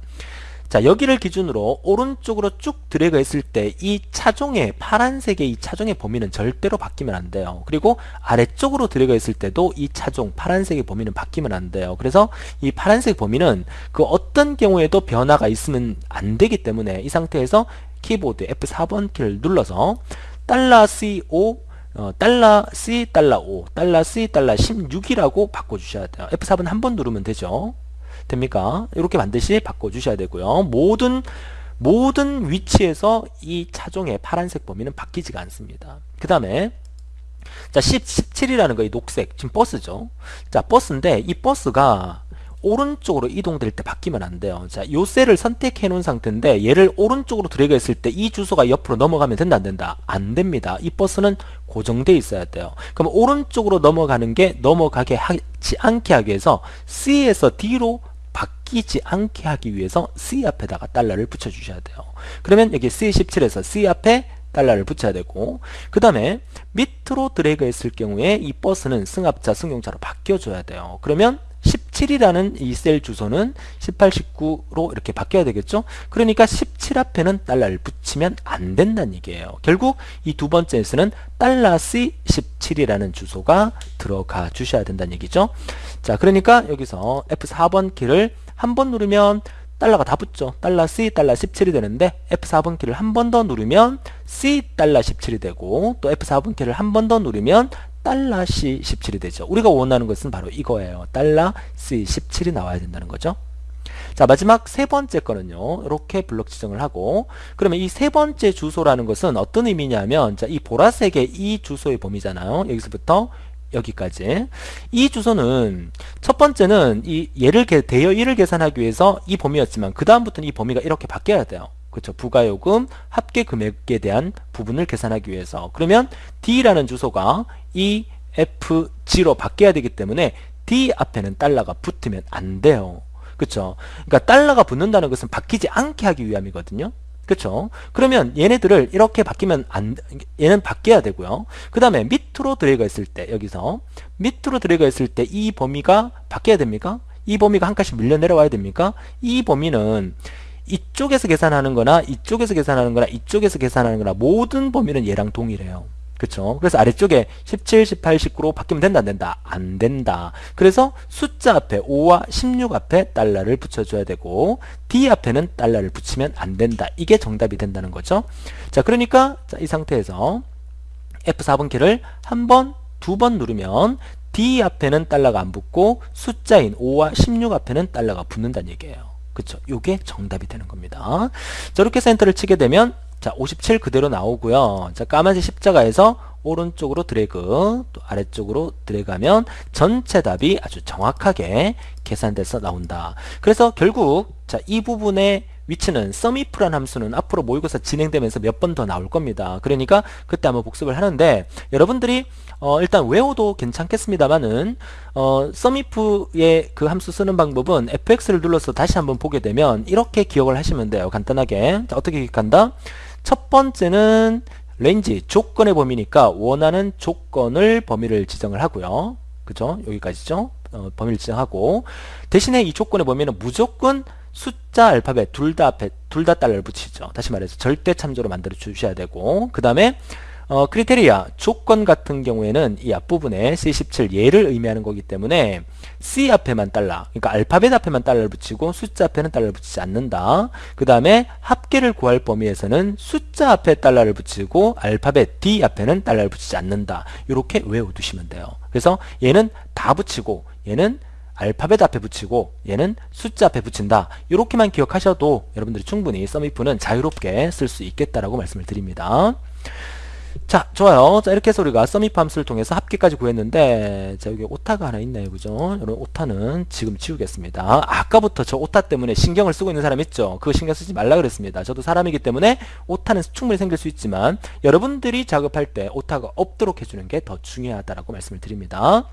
자 여기를 기준으로 오른쪽으로 쭉 드래그 했을 때 이 차종의 파란색의 이 차종의 범위는 절대로 바뀌면 안 돼요. 그리고 아래쪽으로 드래그 했을 때도 이 차종 파란색의 범위는 바뀌면 안 돼요. 그래서 이 파란색 범위는 그 어떤 경우에도 변화가 있으면 안 되기 때문에 이 상태에서 키보드 F4번 키를 눌러서 달러 CO 어, 달러 C 달러 5 달러 C 달러 16이라고 바꿔주셔야 돼요. F4번 한 번 누르면 되죠 됩니까? 이렇게 반드시 바꿔주셔야 되고요. 모든 모든 위치에서 이 차종의 파란색 범위는 바뀌지가 않습니다. 그 다음에 자 10, 17이라는 거 이 녹색 지금 버스죠. 자 버스인데 이 버스가 오른쪽으로 이동될 때 바뀌면 안 돼요. 자, 요 셀을 선택해 놓은 상태인데 얘를 오른쪽으로 드래그 했을 때 이 주소가 옆으로 넘어가면 된다 안 된다? 안 됩니다. 이 버스는 고정돼 있어야 돼요. 그럼 오른쪽으로 넘어가는 게 넘어가게 하지 않게 하기 위해서 C에서 D로 바뀌지 않게 하기 위해서 C 앞에다가 달러를 붙여주셔야 돼요. 그러면 여기 C17에서 C 앞에 달러를 붙여야 되고 그 다음에 밑으로 드래그 했을 경우에 이 버스는 승합차, 승용차로 바뀌어줘야 돼요. 그러면 17이라는 이 셀 주소는 18, 19로 이렇게 바뀌어야 되겠죠? 그러니까 17 앞에는 달러를 붙이면 안 된다는 얘기예요. 결국 이 두 번째 에서는 달러 C 17이라는 주소가 들어가 주셔야 된다는 얘기죠. 자, 그러니까 여기서 F4번 키를 한 번 누르면 달러가 다 붙죠. 달러 C 달러 17이 되는데 F4번 키를 한 번 더 누르면 C 달러 17이 되고 또 F4번 키를 한 번 더 누르면 달러 C 17이 되죠. 우리가 원하는 것은 바로 이거예요. 달러 C 17이 나와야 된다는 거죠. 자 마지막 세 번째 거는요 이렇게 블록 지정을 하고 그러면 이 세 번째 주소라는 것은 어떤 의미냐면 자, 이 보라색의 이 주소의 범위잖아요 여기서부터 여기까지. 이 주소는 첫 번째는 이 얘를 대여 1을 계산하기 위해서 이 범위였지만 그 다음부터는 이 범위가 이렇게 바뀌어야 돼요. 그렇죠? 부가요금 합계 금액에 대한 부분을 계산하기 위해서. 그러면 D라는 주소가 이 FG로 바뀌어야 되기 때문에 D 앞에는 달러가 붙으면 안 돼요. 그렇죠? 그러니까 달러가 붙는다는 것은 바뀌지 않게 하기 위함이거든요 그쵸? 그러면 얘네들을 이렇게 바뀌면 안, 얘는 바뀌어야 되고요. 그 다음에 밑으로 드래그 했을 때, 여기서, 밑으로 드래그 했을 때 이 범위가 바뀌어야 됩니까? 이 범위가 한 칸씩 밀려 내려와야 됩니까? 이 범위는 이쪽에서 계산하는 거나 이쪽에서 계산하는 거나 이쪽에서 계산하는 거나 모든 범위는 얘랑 동일해요. 그쵸? 그래서 아래쪽에 17, 18, 19로 바뀌면 된다 안 된다? 안 된다. 그래서 숫자 앞에 5와 16 앞에 달러를 붙여줘야 되고 D 앞에는 달러를 붙이면 안 된다. 이게 정답이 된다는 거죠. 자 그러니까 자, 이 상태에서 F4번 키를 한 번, 두 번 누르면 D 앞에는 달러가 안 붙고 숫자인 5와 16 앞에는 달러가 붙는다는 얘기예요. 그쵸? 요게 정답이 되는 겁니다. 저렇게 센터를 치게 되면 자, 57 그대로 나오고요. 자, 까만색 십자가에서 오른쪽으로 드래그, 또 아래쪽으로 드래그하면 전체 답이 아주 정확하게 계산돼서 나온다. 그래서 결국 자, 이 부분의 위치는 sumif라는 함수는 앞으로 모의고사 진행되면서 몇 번 더 나올 겁니다. 그러니까 그때 한번 복습을 하는데 여러분들이 어, 일단 외워도 괜찮겠습니다만은 어, sumif의 그 함수 쓰는 방법은 fx를 눌러서 다시 한번 보게 되면 이렇게 기억을 하시면 돼요. 간단하게. 자, 어떻게 기억한다? 첫 번째는 렌지 조건의 범위니까 원하는 조건을 범위를 지정을 하고요. 그죠? 여기까지죠? 어, 범위를 지정하고 대신에 이 조건의 범위는 무조건 숫자 알파벳 둘 다 앞에 둘 다 달러를 붙이죠. 다시 말해서 절대 참조로 만들어 주셔야 되고 그 다음에 어, 크리테리아 조건 같은 경우에는 이 앞부분에 C17 얘를 의미하는 거기 때문에 C 앞에만 달러 그러니까 알파벳 앞에만 달러를 붙이고 숫자 앞에는 달러를 붙이지 않는다. 그 다음에 합계를 구할 범위에서는 숫자 앞에 달러를 붙이고 알파벳 D 앞에는 달러를 붙이지 않는다. 이렇게 외워두시면 돼요. 그래서 얘는 다 붙이고 얘는 알파벳 앞에 붙이고 얘는 숫자 앞에 붙인다. 이렇게만 기억하셔도 여러분들이 충분히 썸이프는 자유롭게 쓸 수 있겠다라고 말씀을 드립니다 자 좋아요. 자 이렇게 해서 우리가 서밋 함수를 통해서 합계까지 구했는데 자 여기 오타가 하나 있네요. 그죠? 여러분 오타는 지금 지우겠습니다. 아까부터 저 오타 때문에 신경을 쓰고 있는 사람 있죠? 그거 신경 쓰지 말라 그랬습니다. 저도 사람이기 때문에 오타는 충분히 생길 수 있지만 여러분들이 작업할 때 오타가 없도록 해주는 게 더 중요하다라고 말씀을 드립니다.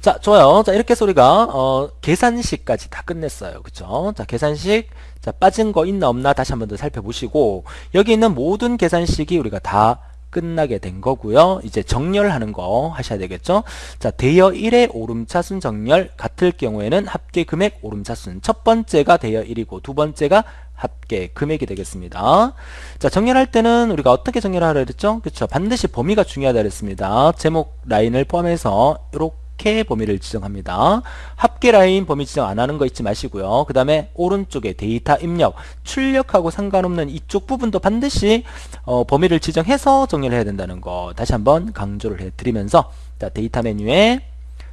자 좋아요. 자 이렇게 해서 우리가 어, 계산식까지 다 끝냈어요. 그쵸 자 계산식 자 빠진 거 있나 없나 다시 한 번 더 살펴보시고 여기 있는 모든 계산식이 우리가 다 끝나게 된 거고요. 이제 정렬하는 거 하셔야 되겠죠. 자, 대여 1의 오름차순 정렬 같을 경우에는 합계 금액 오름차순 첫 번째가 대여 1이고 두 번째가 합계 금액이 되겠습니다. 자, 정렬할 때는 우리가 어떻게 정렬하라 그랬죠? 그렇죠. 반드시 범위가 중요하다 그랬습니다. 제목 라인을 포함해서 이렇게 이렇게 범위를 지정합니다. 합계 라인 범위 지정 안 하는 거 잊지 마시고요. 그 다음에 오른쪽에 데이터 입력, 출력하고 상관없는 이쪽 부분도 반드시 어, 범위를 지정해서 정렬 해야 된다는 거 다시 한번 강조를 해드리면서 자, 데이터 메뉴에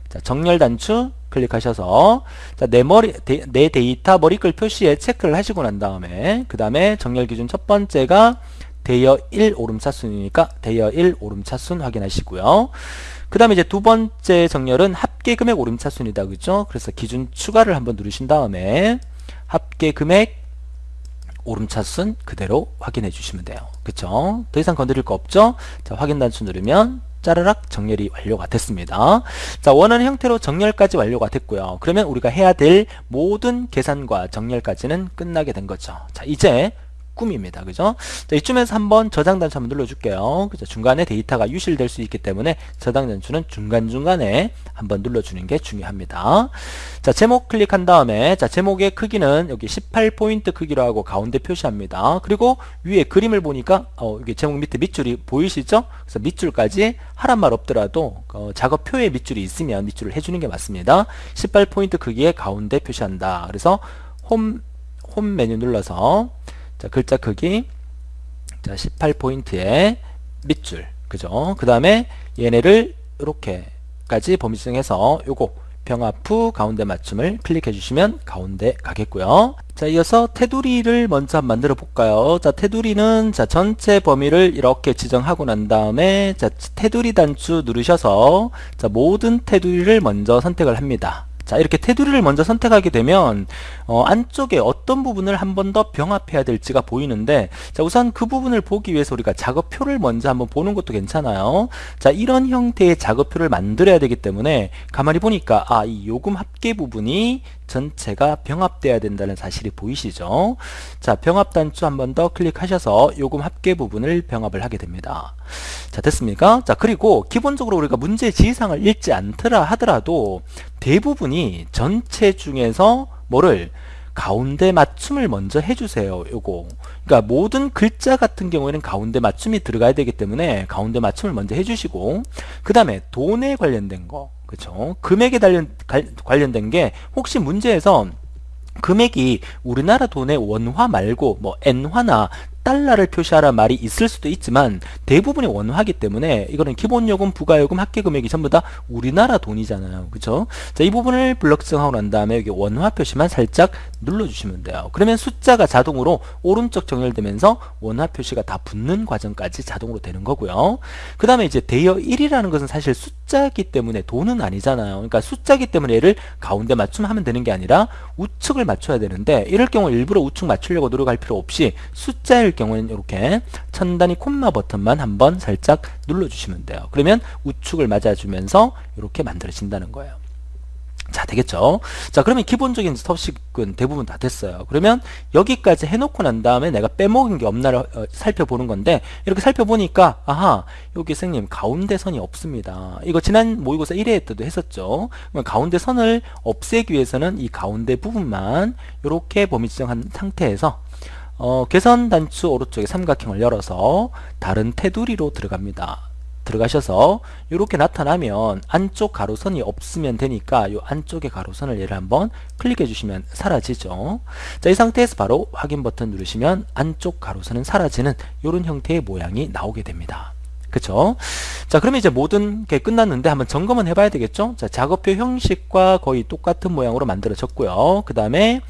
자, 정렬 단추 클릭하셔서 자, 내 머리 데, 내 데이터 머리글 표시에 체크를 하시고 난 다음에 그 다음에 정렬 기준 첫 번째가 대여 1 오름차순이니까 대여 1 오름차순 확인하시고요. 그 다음에 이제 두 번째 정렬은 합계 금액 오름차 순이다. 그죠? 그래서 기준 추가를 한번 누르신 다음에 합계 금액 오름차순 그대로 확인해 주시면 돼요. 그쵸? 더 이상 건드릴 거 없죠? 자, 확인 단추 누르면 짜르락 정렬이 완료가 됐습니다. 자, 원하는 형태로 정렬까지 완료가 됐고요. 그러면 우리가 해야 될 모든 계산과 정렬까지는 끝나게 된 거죠. 자, 이제 꿈입니다. 그죠? 자, 이쯤에서 한번 저장 단추 한번 눌러줄게요. 그죠? 중간에 데이터가 유실될 수 있기 때문에 저장 단추는 중간중간에 한번 눌러주는 게 중요합니다. 자, 제목 클릭한 다음에 자, 제목의 크기는 여기 18포인트 크기로 하고 가운데 표시합니다. 그리고 위에 그림을 보니까 어, 여기 제목 밑에 밑줄이 보이시죠? 그래서 밑줄까지 하란 말 없더라도 어, 작업표에 밑줄이 있으면 밑줄을 해주는 게 맞습니다. 18포인트 크기의 가운데 표시한다. 그래서 홈, 홈 메뉴 눌러서 자, 글자 크기 자, 18포인트의 밑줄 그죠? 그 다음에 얘네를 이렇게까지 범위 지정해서 요거 병합 후 가운데 맞춤을 클릭해 주시면 가운데 가겠고요. 자, 이어서 테두리를 먼저 만들어 볼까요? 자, 테두리는 자, 전체 범위를 이렇게 지정하고 난 다음에 자, 테두리 단추 누르셔서 자, 모든 테두리를 먼저 선택을 합니다. 자 이렇게 테두리를 먼저 선택하게 되면 어, 안쪽에 어떤 부분을 한 번 더 병합해야 될지가 보이는데 자 우선 그 부분을 보기 위해서 우리가 작업표를 먼저 한번 보는 것도 괜찮아요 자 이런 형태의 작업표를 만들어야 되기 때문에 가만히 보니까 아 이 요금 합계 부분이 전체가 병합돼야 된다는 사실이 보이시죠? 자, 병합 단추 한 번 더 클릭하셔서 요금 합계 부분을 병합을 하게 됩니다. 자, 됐습니까? 자, 그리고 기본적으로 우리가 문제 지시사항을 읽지 않더라 하더라도 대부분이 전체 중에서 뭐를 가운데 맞춤을 먼저 해주세요. 요거. 그러니까 모든 글자 같은 경우에는 가운데 맞춤이 들어가야 되기 때문에 가운데 맞춤을 먼저 해주시고 그 다음에 돈에 관련된 거 그쵸 금액에 관련, 관련된 게 혹시 문제에서 금액이 우리나라 돈의 원화 말고 뭐 엔화나 달러를 표시하라 말이 있을 수도 있지만 대부분이 원화기 때문에 이거는 기본요금, 부가요금, 합계금액이 전부 다 우리나라 돈이잖아요. 그쵸? 자, 이 부분을 블럭증하고 난 다음에 여기 원화 표시만 살짝 눌러주시면 돼요. 그러면 숫자가 자동으로 오른쪽 정렬되면서 원화 표시가 다 붙는 과정까지 자동으로 되는 거고요. 그 다음에 이제 대여 1이라는 것은 사실 숫자기 때문에 돈은 아니잖아요. 그러니까 숫자기 때문에 얘를 가운데 맞춤하면 되는 게 아니라 우측을 맞춰야 되는데 이럴 경우 일부러 우측 맞추려고 노력할 필요 없이 숫자일 경우에는 이렇게 천 단위 콤마 버튼만 한번 살짝 눌러주시면 돼요. 그러면 우측을 맞아주면서 이렇게 만들어진다는 거예요. 자 되겠죠 자 그러면 기본적인 스톱식은 대부분 다 됐어요 그러면 여기까지 해놓고 난 다음에 내가 빼먹은 게 없나를 어, 살펴보는 건데 이렇게 살펴보니까 아하 여기 선생님 가운데 선이 없습니다 이거 지난 모의고사 1회 때도 했었죠 가운데 선을 없애기 위해서는 이 가운데 부분만 이렇게 범위 지정한 상태에서 어, 개선 단추 오른쪽에 삼각형을 열어서 다른 테두리로 들어갑니다. 들어가셔서 이렇게 나타나면 안쪽 가로선이 없으면 되니까 이 안쪽의 가로선을 얘를 한번 클릭해 주시면 사라지죠. 자, 이 상태에서 바로 확인 버튼 누르시면 안쪽 가로선은 사라지는 이런 형태의 모양이 나오게 됩니다. 그쵸? 자, 그러면 이제 모든 게 끝났는데 한번 점검은 해봐야 되겠죠? 자, 작업표 형식과 거의 똑같은 모양으로 만들어졌고요. 그 다음에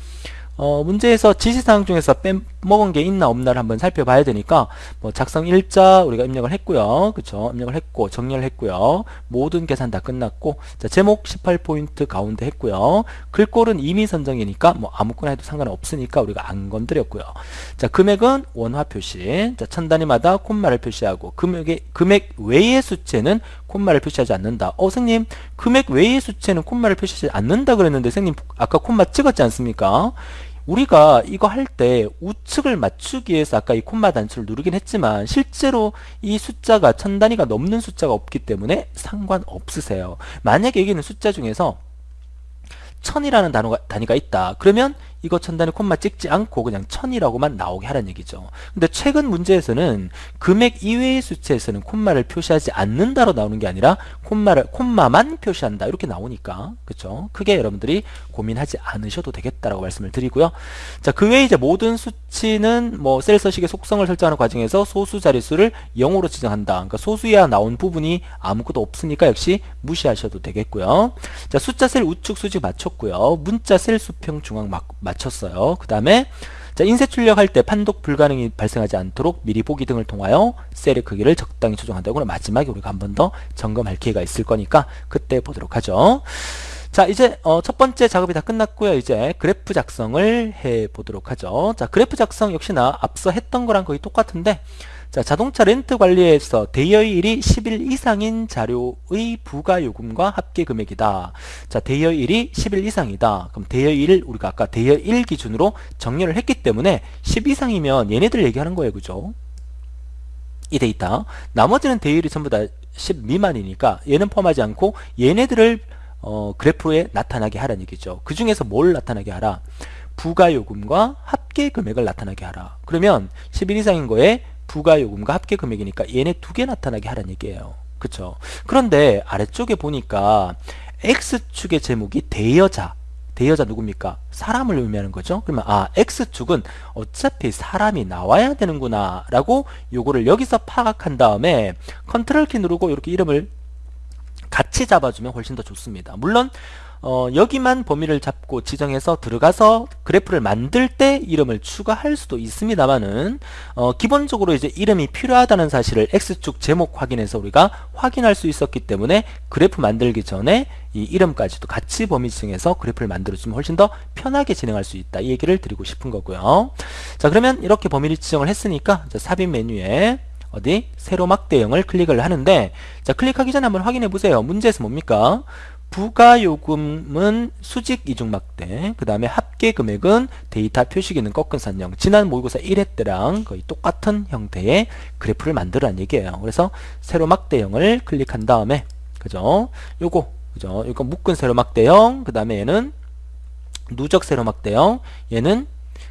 어, 문제에서 지시사항 중에서 빼먹은 게 있나 없나를 한번 살펴봐야 되니까 뭐 작성 일자 우리가 입력을 했고요. 그쵸? 입력을 했고 정렬을 했고요. 모든 계산 다 끝났고 자, 제목 18포인트 가운데 했고요. 글꼴은 이미 선정이니까 뭐 아무거나 해도 상관없으니까 우리가 안 건드렸고요. 자, 금액은 원화 표시. 자, 천 단위마다 콤마를 표시하고 금액의 금액 외의 수치는 콤마를 표시하지 않는다. 어, 선생님, 금액 외의 수치는 콤마를 표시하지 않는다 그랬는데 선생님 아까 콤마 찍었지 않습니까? 우리가 이거 할 때 우측을 맞추기 위해서 아까 이 콤마 단추를 누르긴 했지만 실제로 이 숫자가 천 단위가 넘는 숫자가 없기 때문에 상관없으세요. 만약에 여기는 숫자 중에서 천이라는 단어가, 단위가 있다. 그러면 이거 천단위 콤마 찍지 않고 그냥 천이라고만 나오게 하라는 얘기죠. 근데 최근 문제에서는 금액 이외의 수치에서는 콤마를 표시하지 않는다로 나오는 게 아니라 콤마를 콤마만 표시한다 이렇게 나오니까 그렇죠. 크게 여러분들이 고민하지 않으셔도 되겠다라고 말씀을 드리고요. 자, 그 외에 이제 모든 수치는 뭐 셀 서식의 속성을 설정하는 과정에서 소수 자릿수를 0으로 지정한다. 그러니까 소수 이하 나온 부분이 아무것도 없으니까 역시 무시하셔도 되겠고요. 자, 숫자 셀 우측 수직 맞췄고요. 문자 셀 수평 중앙 막 맞췄어요. 그 다음에 자, 인쇄 출력할 때 판독 불가능이 발생하지 않도록 미리 보기 등을 통하여 셀의 크기를 적당히 조정한다고 마지막에 우리가 한 번 더 점검할 기회가 있을 거니까 그때 보도록 하죠. 자 이제 어, 첫 번째 작업이 다 끝났고요 이제 그래프 작성을 해 보도록 하죠 자 그래프 작성 역시나 앞서 했던 거랑 거의 똑같은데 자, 자동차 렌트 관리에서 대여일이 10일 이상인 자료의 부가요금과 합계 금액이다. 자, 대여일이 10일 이상이다. 그럼 대여일 우리가 아까 대여일 기준으로 정렬을 했기 때문에 10 이상이면 얘네들 얘기하는 거예요. 그죠? 이 데이터. 나머지는 대여일이 전부 다 10 미만이니까 얘는 포함하지 않고 얘네들을 어, 그래프에 나타나게 하라는 얘기죠. 그 중에서 뭘 나타나게 하라? 부가요금과 합계 금액을 나타나게 하라. 그러면 10일 이상인 거에 부가요금과 합계 금액이니까 얘네 두 개 나타나게 하라는 얘기예요. 그쵸? 그런데 아래쪽에 보니까 X축의 제목이 대여자 대여자 누굽니까? 사람을 의미하는 거죠. 그러면 아 X축은 어차피 사람이 나와야 되는구나 라고 요거를 여기서 파악한 다음에 컨트롤 키 누르고 이렇게 이름을 같이 잡아주면 훨씬 더 좋습니다. 물론 어, 여기만 범위를 잡고 지정해서 들어가서 그래프를 만들 때 이름을 추가할 수도 있습니다만은 어, 기본적으로 이제 이름이 필요하다는 사실을 X축 제목 확인해서 우리가 확인할 수 있었기 때문에 그래프 만들기 전에 이 이름까지도 같이 범위 지정해서 그래프를 만들어주면 훨씬 더 편하게 진행할 수 있다. 이 얘기를 드리고 싶은 거고요. 자 그러면 이렇게 범위를 지정을 했으니까 삽입 메뉴에 어디 세로 막대형을 클릭을 하는데 자 클릭하기 전에 한번 확인해 보세요. 문제에서 뭡니까 부가요금은 수직 이중막대 그 다음에 합계금액은 데이터 표시기는 꺾은 선형 지난 모의고사 1회 때랑 거의 똑같은 형태의 그래프를 만들어란 얘기예요. 그래서 세로 막대형을 클릭한 다음에 그죠? 요거 그죠? 이거 묶은 세로 막대형 그 다음에 얘는 누적 세로 막대형 얘는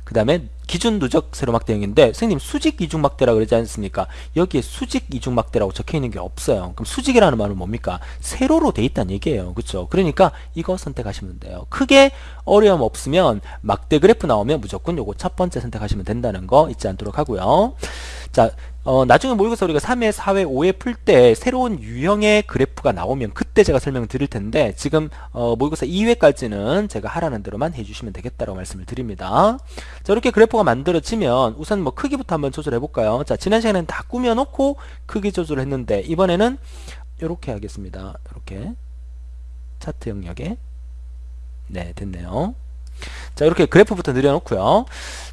그 다음에 기준 누적 세로막 대형인데 선생님 수직 이중막대라 그러지 않습니까? 여기에 수직 이중막대라고 적혀있는 게 없어요. 그럼 수직이라는 말은 뭡니까? 세로로 돼 있다는 얘기예요. 그렇죠? 그러니까 이거 선택하시면 돼요. 크게 어려움 없으면 막대 그래프 나오면 무조건 요거 첫 번째 선택하시면 된다는 거 잊지 않도록 하고요. 자, 어, 나중에 모의고사 우리가 3회, 4회, 5회 풀 때 새로운 유형의 그래프가 나오면 그때 제가 설명을 드릴 텐데 지금 어, 모의고사 2회까지는 제가 하라는 대로만 해주시면 되겠다고 말씀을 드립니다. 자 이렇게 그래프가 만들어지면 우선 뭐 크기부터 한번 조절해 볼까요? 자 지난 시간에는 다 꾸며놓고 크기 조절을 했는데 이번에는 이렇게 하겠습니다. 이렇게 차트 영역에 네 됐네요. 자 이렇게 그래프부터 늘려놓고요.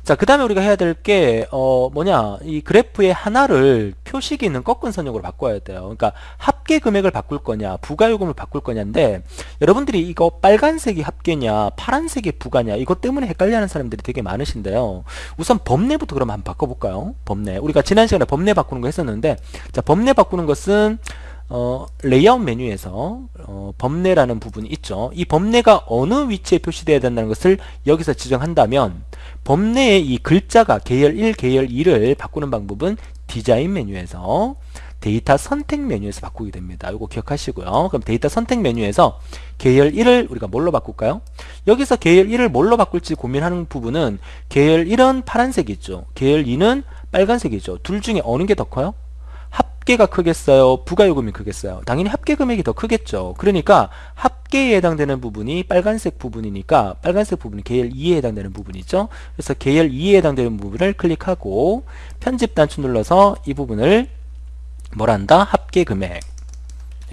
자 그 다음에 우리가 해야 될 게 어 뭐냐 이 그래프의 하나를 표식이 있는 꺾은 선형으로 바꿔야 돼요. 그러니까 합계 금액을 바꿀 거냐 부가요금을 바꿀 거냐인데 여러분들이 이거 빨간색이 합계냐 파란색이 부가냐 이것 때문에 헷갈려하는 사람들이 되게 많으신데요. 우선 범례부터 그럼 한번 바꿔볼까요? 법내. 우리가 지난 시간에 범례 바꾸는 거 했었는데 자 범례 바꾸는 것은 어, 레이아웃 메뉴에서 어, 범례라는 부분이 있죠. 이 범례가 어느 위치에 표시되어야 된다는 것을 여기서 지정한다면 범례의 이 글자가 계열 1, 계열 2를 바꾸는 방법은 디자인 메뉴에서 데이터 선택 메뉴에서 바꾸게 됩니다. 이거 기억하시고요. 그럼 데이터 선택 메뉴에서 계열 1을 우리가 뭘로 바꿀까요? 여기서 계열 1을 뭘로 바꿀지 고민하는 부분은 계열 1은 파란색이죠. 계열 2는 빨간색이죠. 둘 중에 어느 게 더 커요? 합계가 크겠어요? 부가요금이 크겠어요? 당연히 합계 금액이 더 크겠죠. 그러니까 합계에 해당되는 부분이 빨간색 부분이니까 빨간색 부분이 계열 2에 해당되는 부분이죠. 그래서 계열 2에 해당되는 부분을 클릭하고 편집 단추 눌러서 이 부분을 뭐란다? 합계 금액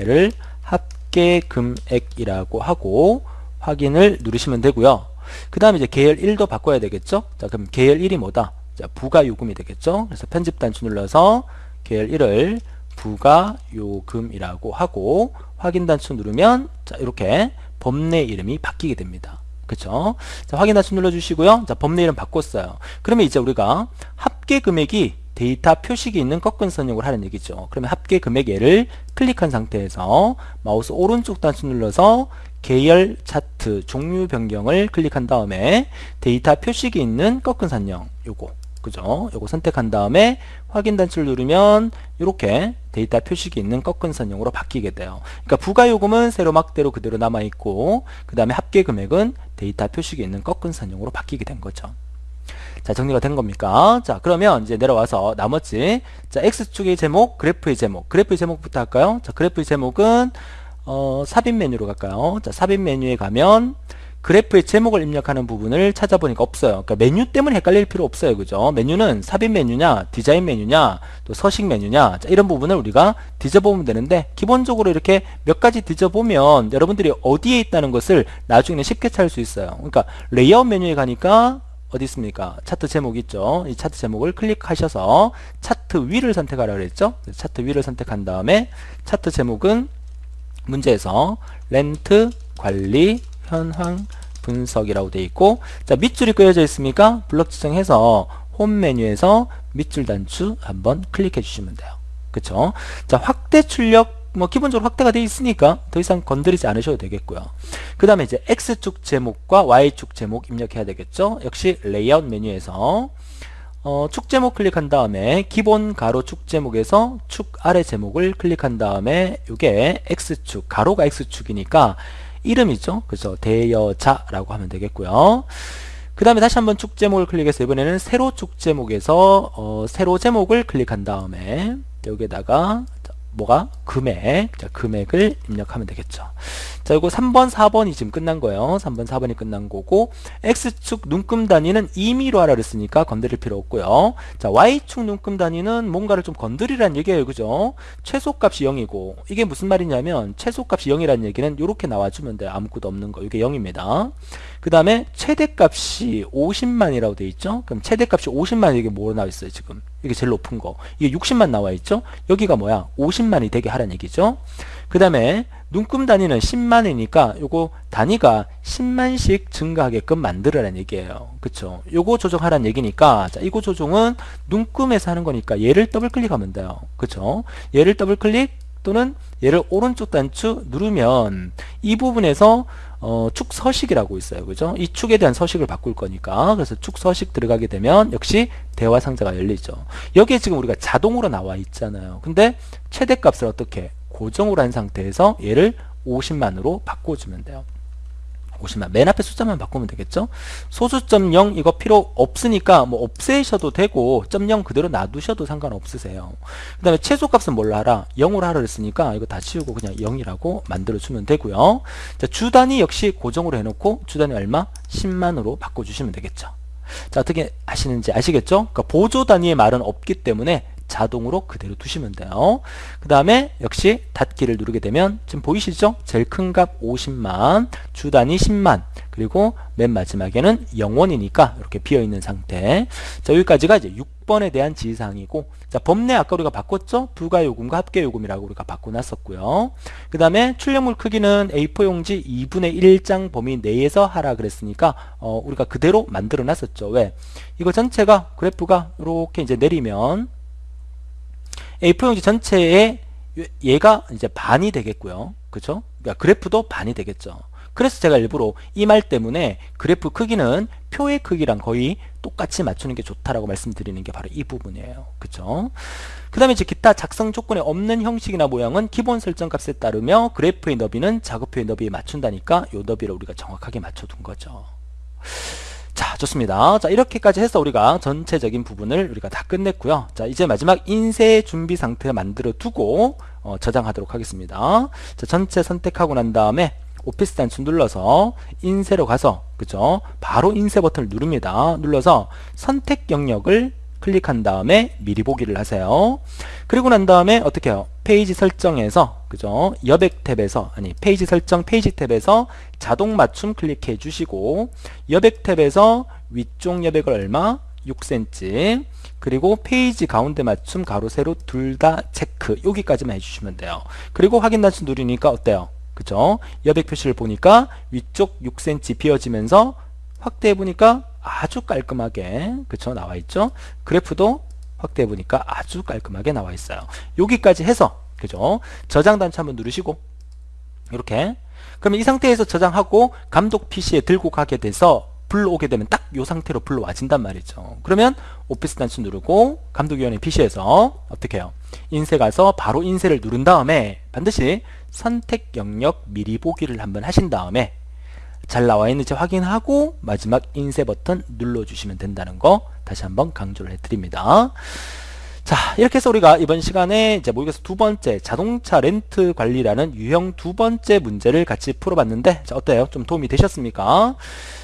얘를 합계 금액이라고 하고 확인을 누르시면 되고요. 그 다음에 이제 계열 1도 바꿔야 되겠죠? 자, 그럼 계열 1이 뭐다? 자, 부가요금이 되겠죠? 그래서 편집 단추 눌러서 계열 1을 부가 요금이라고 하고 확인 단추 누르면 자 이렇게 범례 이름이 바뀌게 됩니다. 그쵸? 자, 확인 단추 눌러주시고요. 자, 범례 이름 바꿨어요. 그러면 이제 우리가 합계 금액이 데이터 표식이 있는 꺾은 선형을 하는 얘기죠. 그러면 합계 금액 얘를 클릭한 상태에서 마우스 오른쪽 단추 눌러서 계열 차트 종류 변경을 클릭한 다음에 데이터 표식이 있는 꺾은 선형 요거 그죠? 요거 선택한 다음에 확인 단추를 누르면 이렇게 데이터 표식이 있는 꺾은 선형으로 바뀌게 돼요. 그러니까 부가 요금은 세로막대로 그대로 남아 있고 그 다음에 합계 금액은 데이터 표식이 있는 꺾은 선형으로 바뀌게 된 거죠. 자 정리가 된 겁니까? 자 그러면 이제 내려와서 나머지 자 X축의 제목, 그래프의 제목 그래프의 제목부터 할까요? 자 그래프의 제목은 어, 삽입 메뉴로 갈까요? 자 삽입 메뉴에 가면 그래프의 제목을 입력하는 부분을 찾아보니까 없어요. 그러니까 메뉴 때문에 헷갈릴 필요 없어요. 그죠? 메뉴는 삽입 메뉴냐, 디자인 메뉴냐, 또 서식 메뉴냐, 자, 이런 부분을 우리가 뒤져보면 되는데, 기본적으로 이렇게 몇 가지 뒤져보면 여러분들이 어디에 있다는 것을 나중에는 쉽게 찾을 수 있어요. 그러니까 레이아웃 메뉴에 가니까 어디 있습니까? 차트 제목 있죠? 이 차트 제목을 클릭하셔서 차트 위를 선택하라 그랬죠? 차트 위를 선택한 다음에 차트 제목은 문제에서 렌트 관리 현황 분석이라고 되어 있고 자 밑줄이 그려져 있으니까 블럭 지정해서 홈 메뉴에서 밑줄 단추 한번 클릭해 주시면 돼요. 그쵸? 자 확대 출력 뭐 기본적으로 확대가 되어 있으니까 더 이상 건드리지 않으셔도 되겠고요. 그 다음에 이제 X축 제목과 Y축 제목 입력해야 되겠죠? 역시 레이아웃 메뉴에서. 어, 축 제목 클릭한 다음에 기본 가로 축 제목에서 축 아래 제목을 클릭한 다음에 이게 X축 가로가 X축이니까 이름이죠. 그래서 대여자라고 하면 되겠고요. 그 다음에 다시 한번 축 제목을 클릭해서 이번에는 세로 축 제목에서 어, 세로 제목을 클릭한 다음에 여기에다가 뭐가? 금액. 자, 금액을 입력하면 되겠죠. 자, 이거 3번, 4번이 지금 끝난 거예요. 3번, 4번이 끝난 거고 X축 눈금 단위는 임의로 하라 그랬으니까 건드릴 필요 없고요. 자, Y축 눈금 단위는 뭔가를 좀 건드리라는 얘기예요. 그죠? 최소값이 0이고 이게 무슨 말이냐면 최소값이 0이라는 얘기는 이렇게 나와주면 돼요. 아무것도 없는 거. 이게 0입니다. 그 다음에 최대값이 50만이라고 돼 있죠. 그럼 최대값이 50만 이게 뭐로 나와 있어요 지금 이게 제일 높은 거 이게 60만 나와 있죠. 여기가 뭐야 50만이 되게 하라는 얘기죠. 그 다음에 눈금 단위는 10만이니까 요거 단위가 10만씩 증가하게끔 만들어라는 얘기예요. 그쵸? 요거 조정하라는 얘기니까 자, 이거 조정은 눈금에서 하는 거니까 얘를 더블 클릭하면 돼요. 그쵸? 얘를 더블 클릭 또는 얘를 오른쪽 단추 누르면 이 부분에서 어, 축 서식이라고 있어요. 그죠? 이 축에 대한 서식을 바꿀 거니까. 그래서 축 서식 들어가게 되면 역시 대화 상자가 열리죠. 여기에 지금 우리가 자동으로 나와 있잖아요. 근데 최대값을 어떻게 고정으로 한 상태에서 얘를 50만으로 바꿔주면 돼요. 50만. 맨 앞에 숫자만 바꾸면 되겠죠? 소수점 0 이거 필요 없으니까 뭐 없애셔도 되고 점 0 그대로 놔두셔도 상관없으세요. 그 다음에 최소값은 뭘로 하라? 0으로 하라 그랬으니까 이거 다 치우고 그냥 0이라고 만들어 주면 되고요. 자 주단위 역시 고정으로 해놓고 주단위 얼마? 10만으로 바꿔주시면 되겠죠. 자 어떻게 하시는지 아시겠죠? 그러니까 보조 단위의 말은 없기 때문에 자동으로 그대로 두시면 돼요. 그 다음에 역시 닫기를 누르게 되면 지금 보이시죠? 제일 큰 값 50만, 주 단위 10만, 그리고 맨 마지막에는 0원이니까 이렇게 비어있는 상태. 자, 여기까지가 이제 6번에 대한 지시사항이고, 자, 법내 아까 우리가 바꿨죠? 부가요금과 합계요금이라고 우리가 바꿔놨었고요. 그 다음에 출력물 크기는 A4 용지 2분의 1장 범위 내에서 하라 그랬으니까, 어, 우리가 그대로 만들어 놨었죠. 왜? 이거 전체가, 그래프가 이렇게 이제 내리면, A4용지 전체에 얘가 이제 반이 되겠고요. 그쵸? 그러니까 그래프도 반이 되겠죠. 그래서 제가 일부러 이 말 때문에 그래프 크기는 표의 크기랑 거의 똑같이 맞추는 게 좋다라고 말씀드리는 게 바로 이 부분이에요. 그쵸? 그 다음에 이제 기타 작성 조건에 없는 형식이나 모양은 기본 설정 값에 따르며 그래프의 너비는 작업표의 너비에 맞춘다니까 요 너비를 우리가 정확하게 맞춰둔 거죠. 자 좋습니다 자 이렇게까지 해서 우리가 전체적인 부분을 우리가 다 끝냈고요 자 이제 마지막 인쇄 준비 상태 만들어 두고 어, 저장하도록 하겠습니다 자 전체 선택하고 난 다음에 오피스 단추 눌러서 인쇄로 가서 그죠 바로 인쇄 버튼을 누릅니다 눌러서 선택 영역을 클릭한 다음에 미리 보기를 하세요. 그리고 난 다음에 어떻게 해요? 페이지 설정에서 그죠? 여백 탭에서 아니 페이지 설정 페이지 탭에서 자동 맞춤 클릭해 주시고 여백 탭에서 위쪽 여백을 얼마? 6cm 그리고 페이지 가운데 맞춤 가로 세로 둘 다 체크 여기까지만 해주시면 돼요. 그리고 확인 단추 누르니까 어때요? 그죠? 여백 표시를 보니까 위쪽 6cm 비어지면서 확대해 보니까 아주 깔끔하게 그쵸 나와 있죠 그래프도 확대해 보니까 아주 깔끔하게 나와 있어요 여기까지 해서 그죠 저장 단추 한번 누르시고 이렇게 그러면 이 상태에서 저장하고 감독 PC에 들고 가게 돼서 불러오게 되면 딱 이 상태로 불러와진단 말이죠 그러면 오피스 단추 누르고 감독위원회 PC에서 어떻게 해요 인쇄 가서 바로 인쇄를 누른 다음에 반드시 선택 영역 미리 보기를 한번 하신 다음에 잘 나와 있는지 확인하고 마지막 인쇄 버튼 눌러주시면 된다는 거 다시 한번 강조를 해드립니다. 자 이렇게 해서 우리가 이번 시간에 이제 모의고사 두 번째 자동차 렌트 관리라는 유형 두 번째 문제를 같이 풀어봤는데 자 어때요? 좀 도움이 되셨습니까?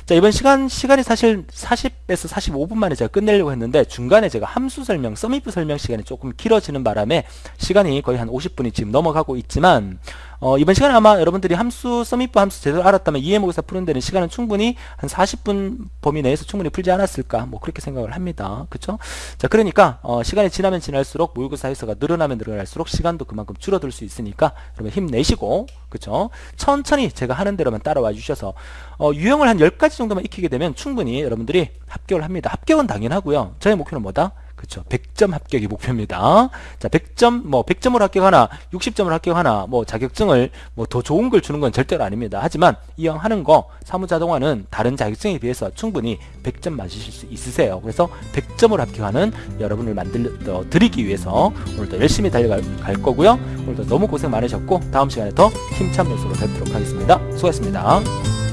자 이번 시간 시간이 사실 40에서 45분 만에 제가 끝내려고 했는데 중간에 제가 함수 설명 서미프 설명 시간이 조금 길어지는 바람에 시간이 거의 한 50분이 지금 넘어가고 있지만 어, 이번 시간에 아마 여러분들이 함수, 서밋부 함수 제대로 알았다면 이해모의사 푸는 데는 시간은 충분히 한 40분 범위 내에서 충분히 풀지 않았을까 뭐 그렇게 생각을 합니다. 그쵸? 자 그러니까 어, 시간이 지나면 지날수록 모의고사 횟수가 늘어나면 늘어날수록 시간도 그만큼 줄어들 수 있으니까 여러분 힘내시고 그쵸? 천천히 제가 하는 대로만 따라와 주셔서 어, 유형을 한 10가지 정도만 익히게 되면 충분히 여러분들이 합격을 합니다. 합격은 당연하고요. 저의 목표는 뭐다? 그쵸. 100점 합격이 목표입니다. 자 100점 뭐 100점으로 합격하나 60점을 합격하나 뭐 자격증을 뭐 더 좋은 걸 주는 건 절대로 아닙니다. 하지만 이왕 하는 거 사무자동화는 다른 자격증에 비해서 충분히 100점 맞으실 수 있으세요. 그래서 100점으로 합격하는 여러분을 만들 어, 드리기 위해서 오늘도 열심히 달려갈 거고요. 오늘도 너무 고생 많으셨고 다음 시간에 더 힘찬 모습으로 뵙도록 하겠습니다. 수고하셨습니다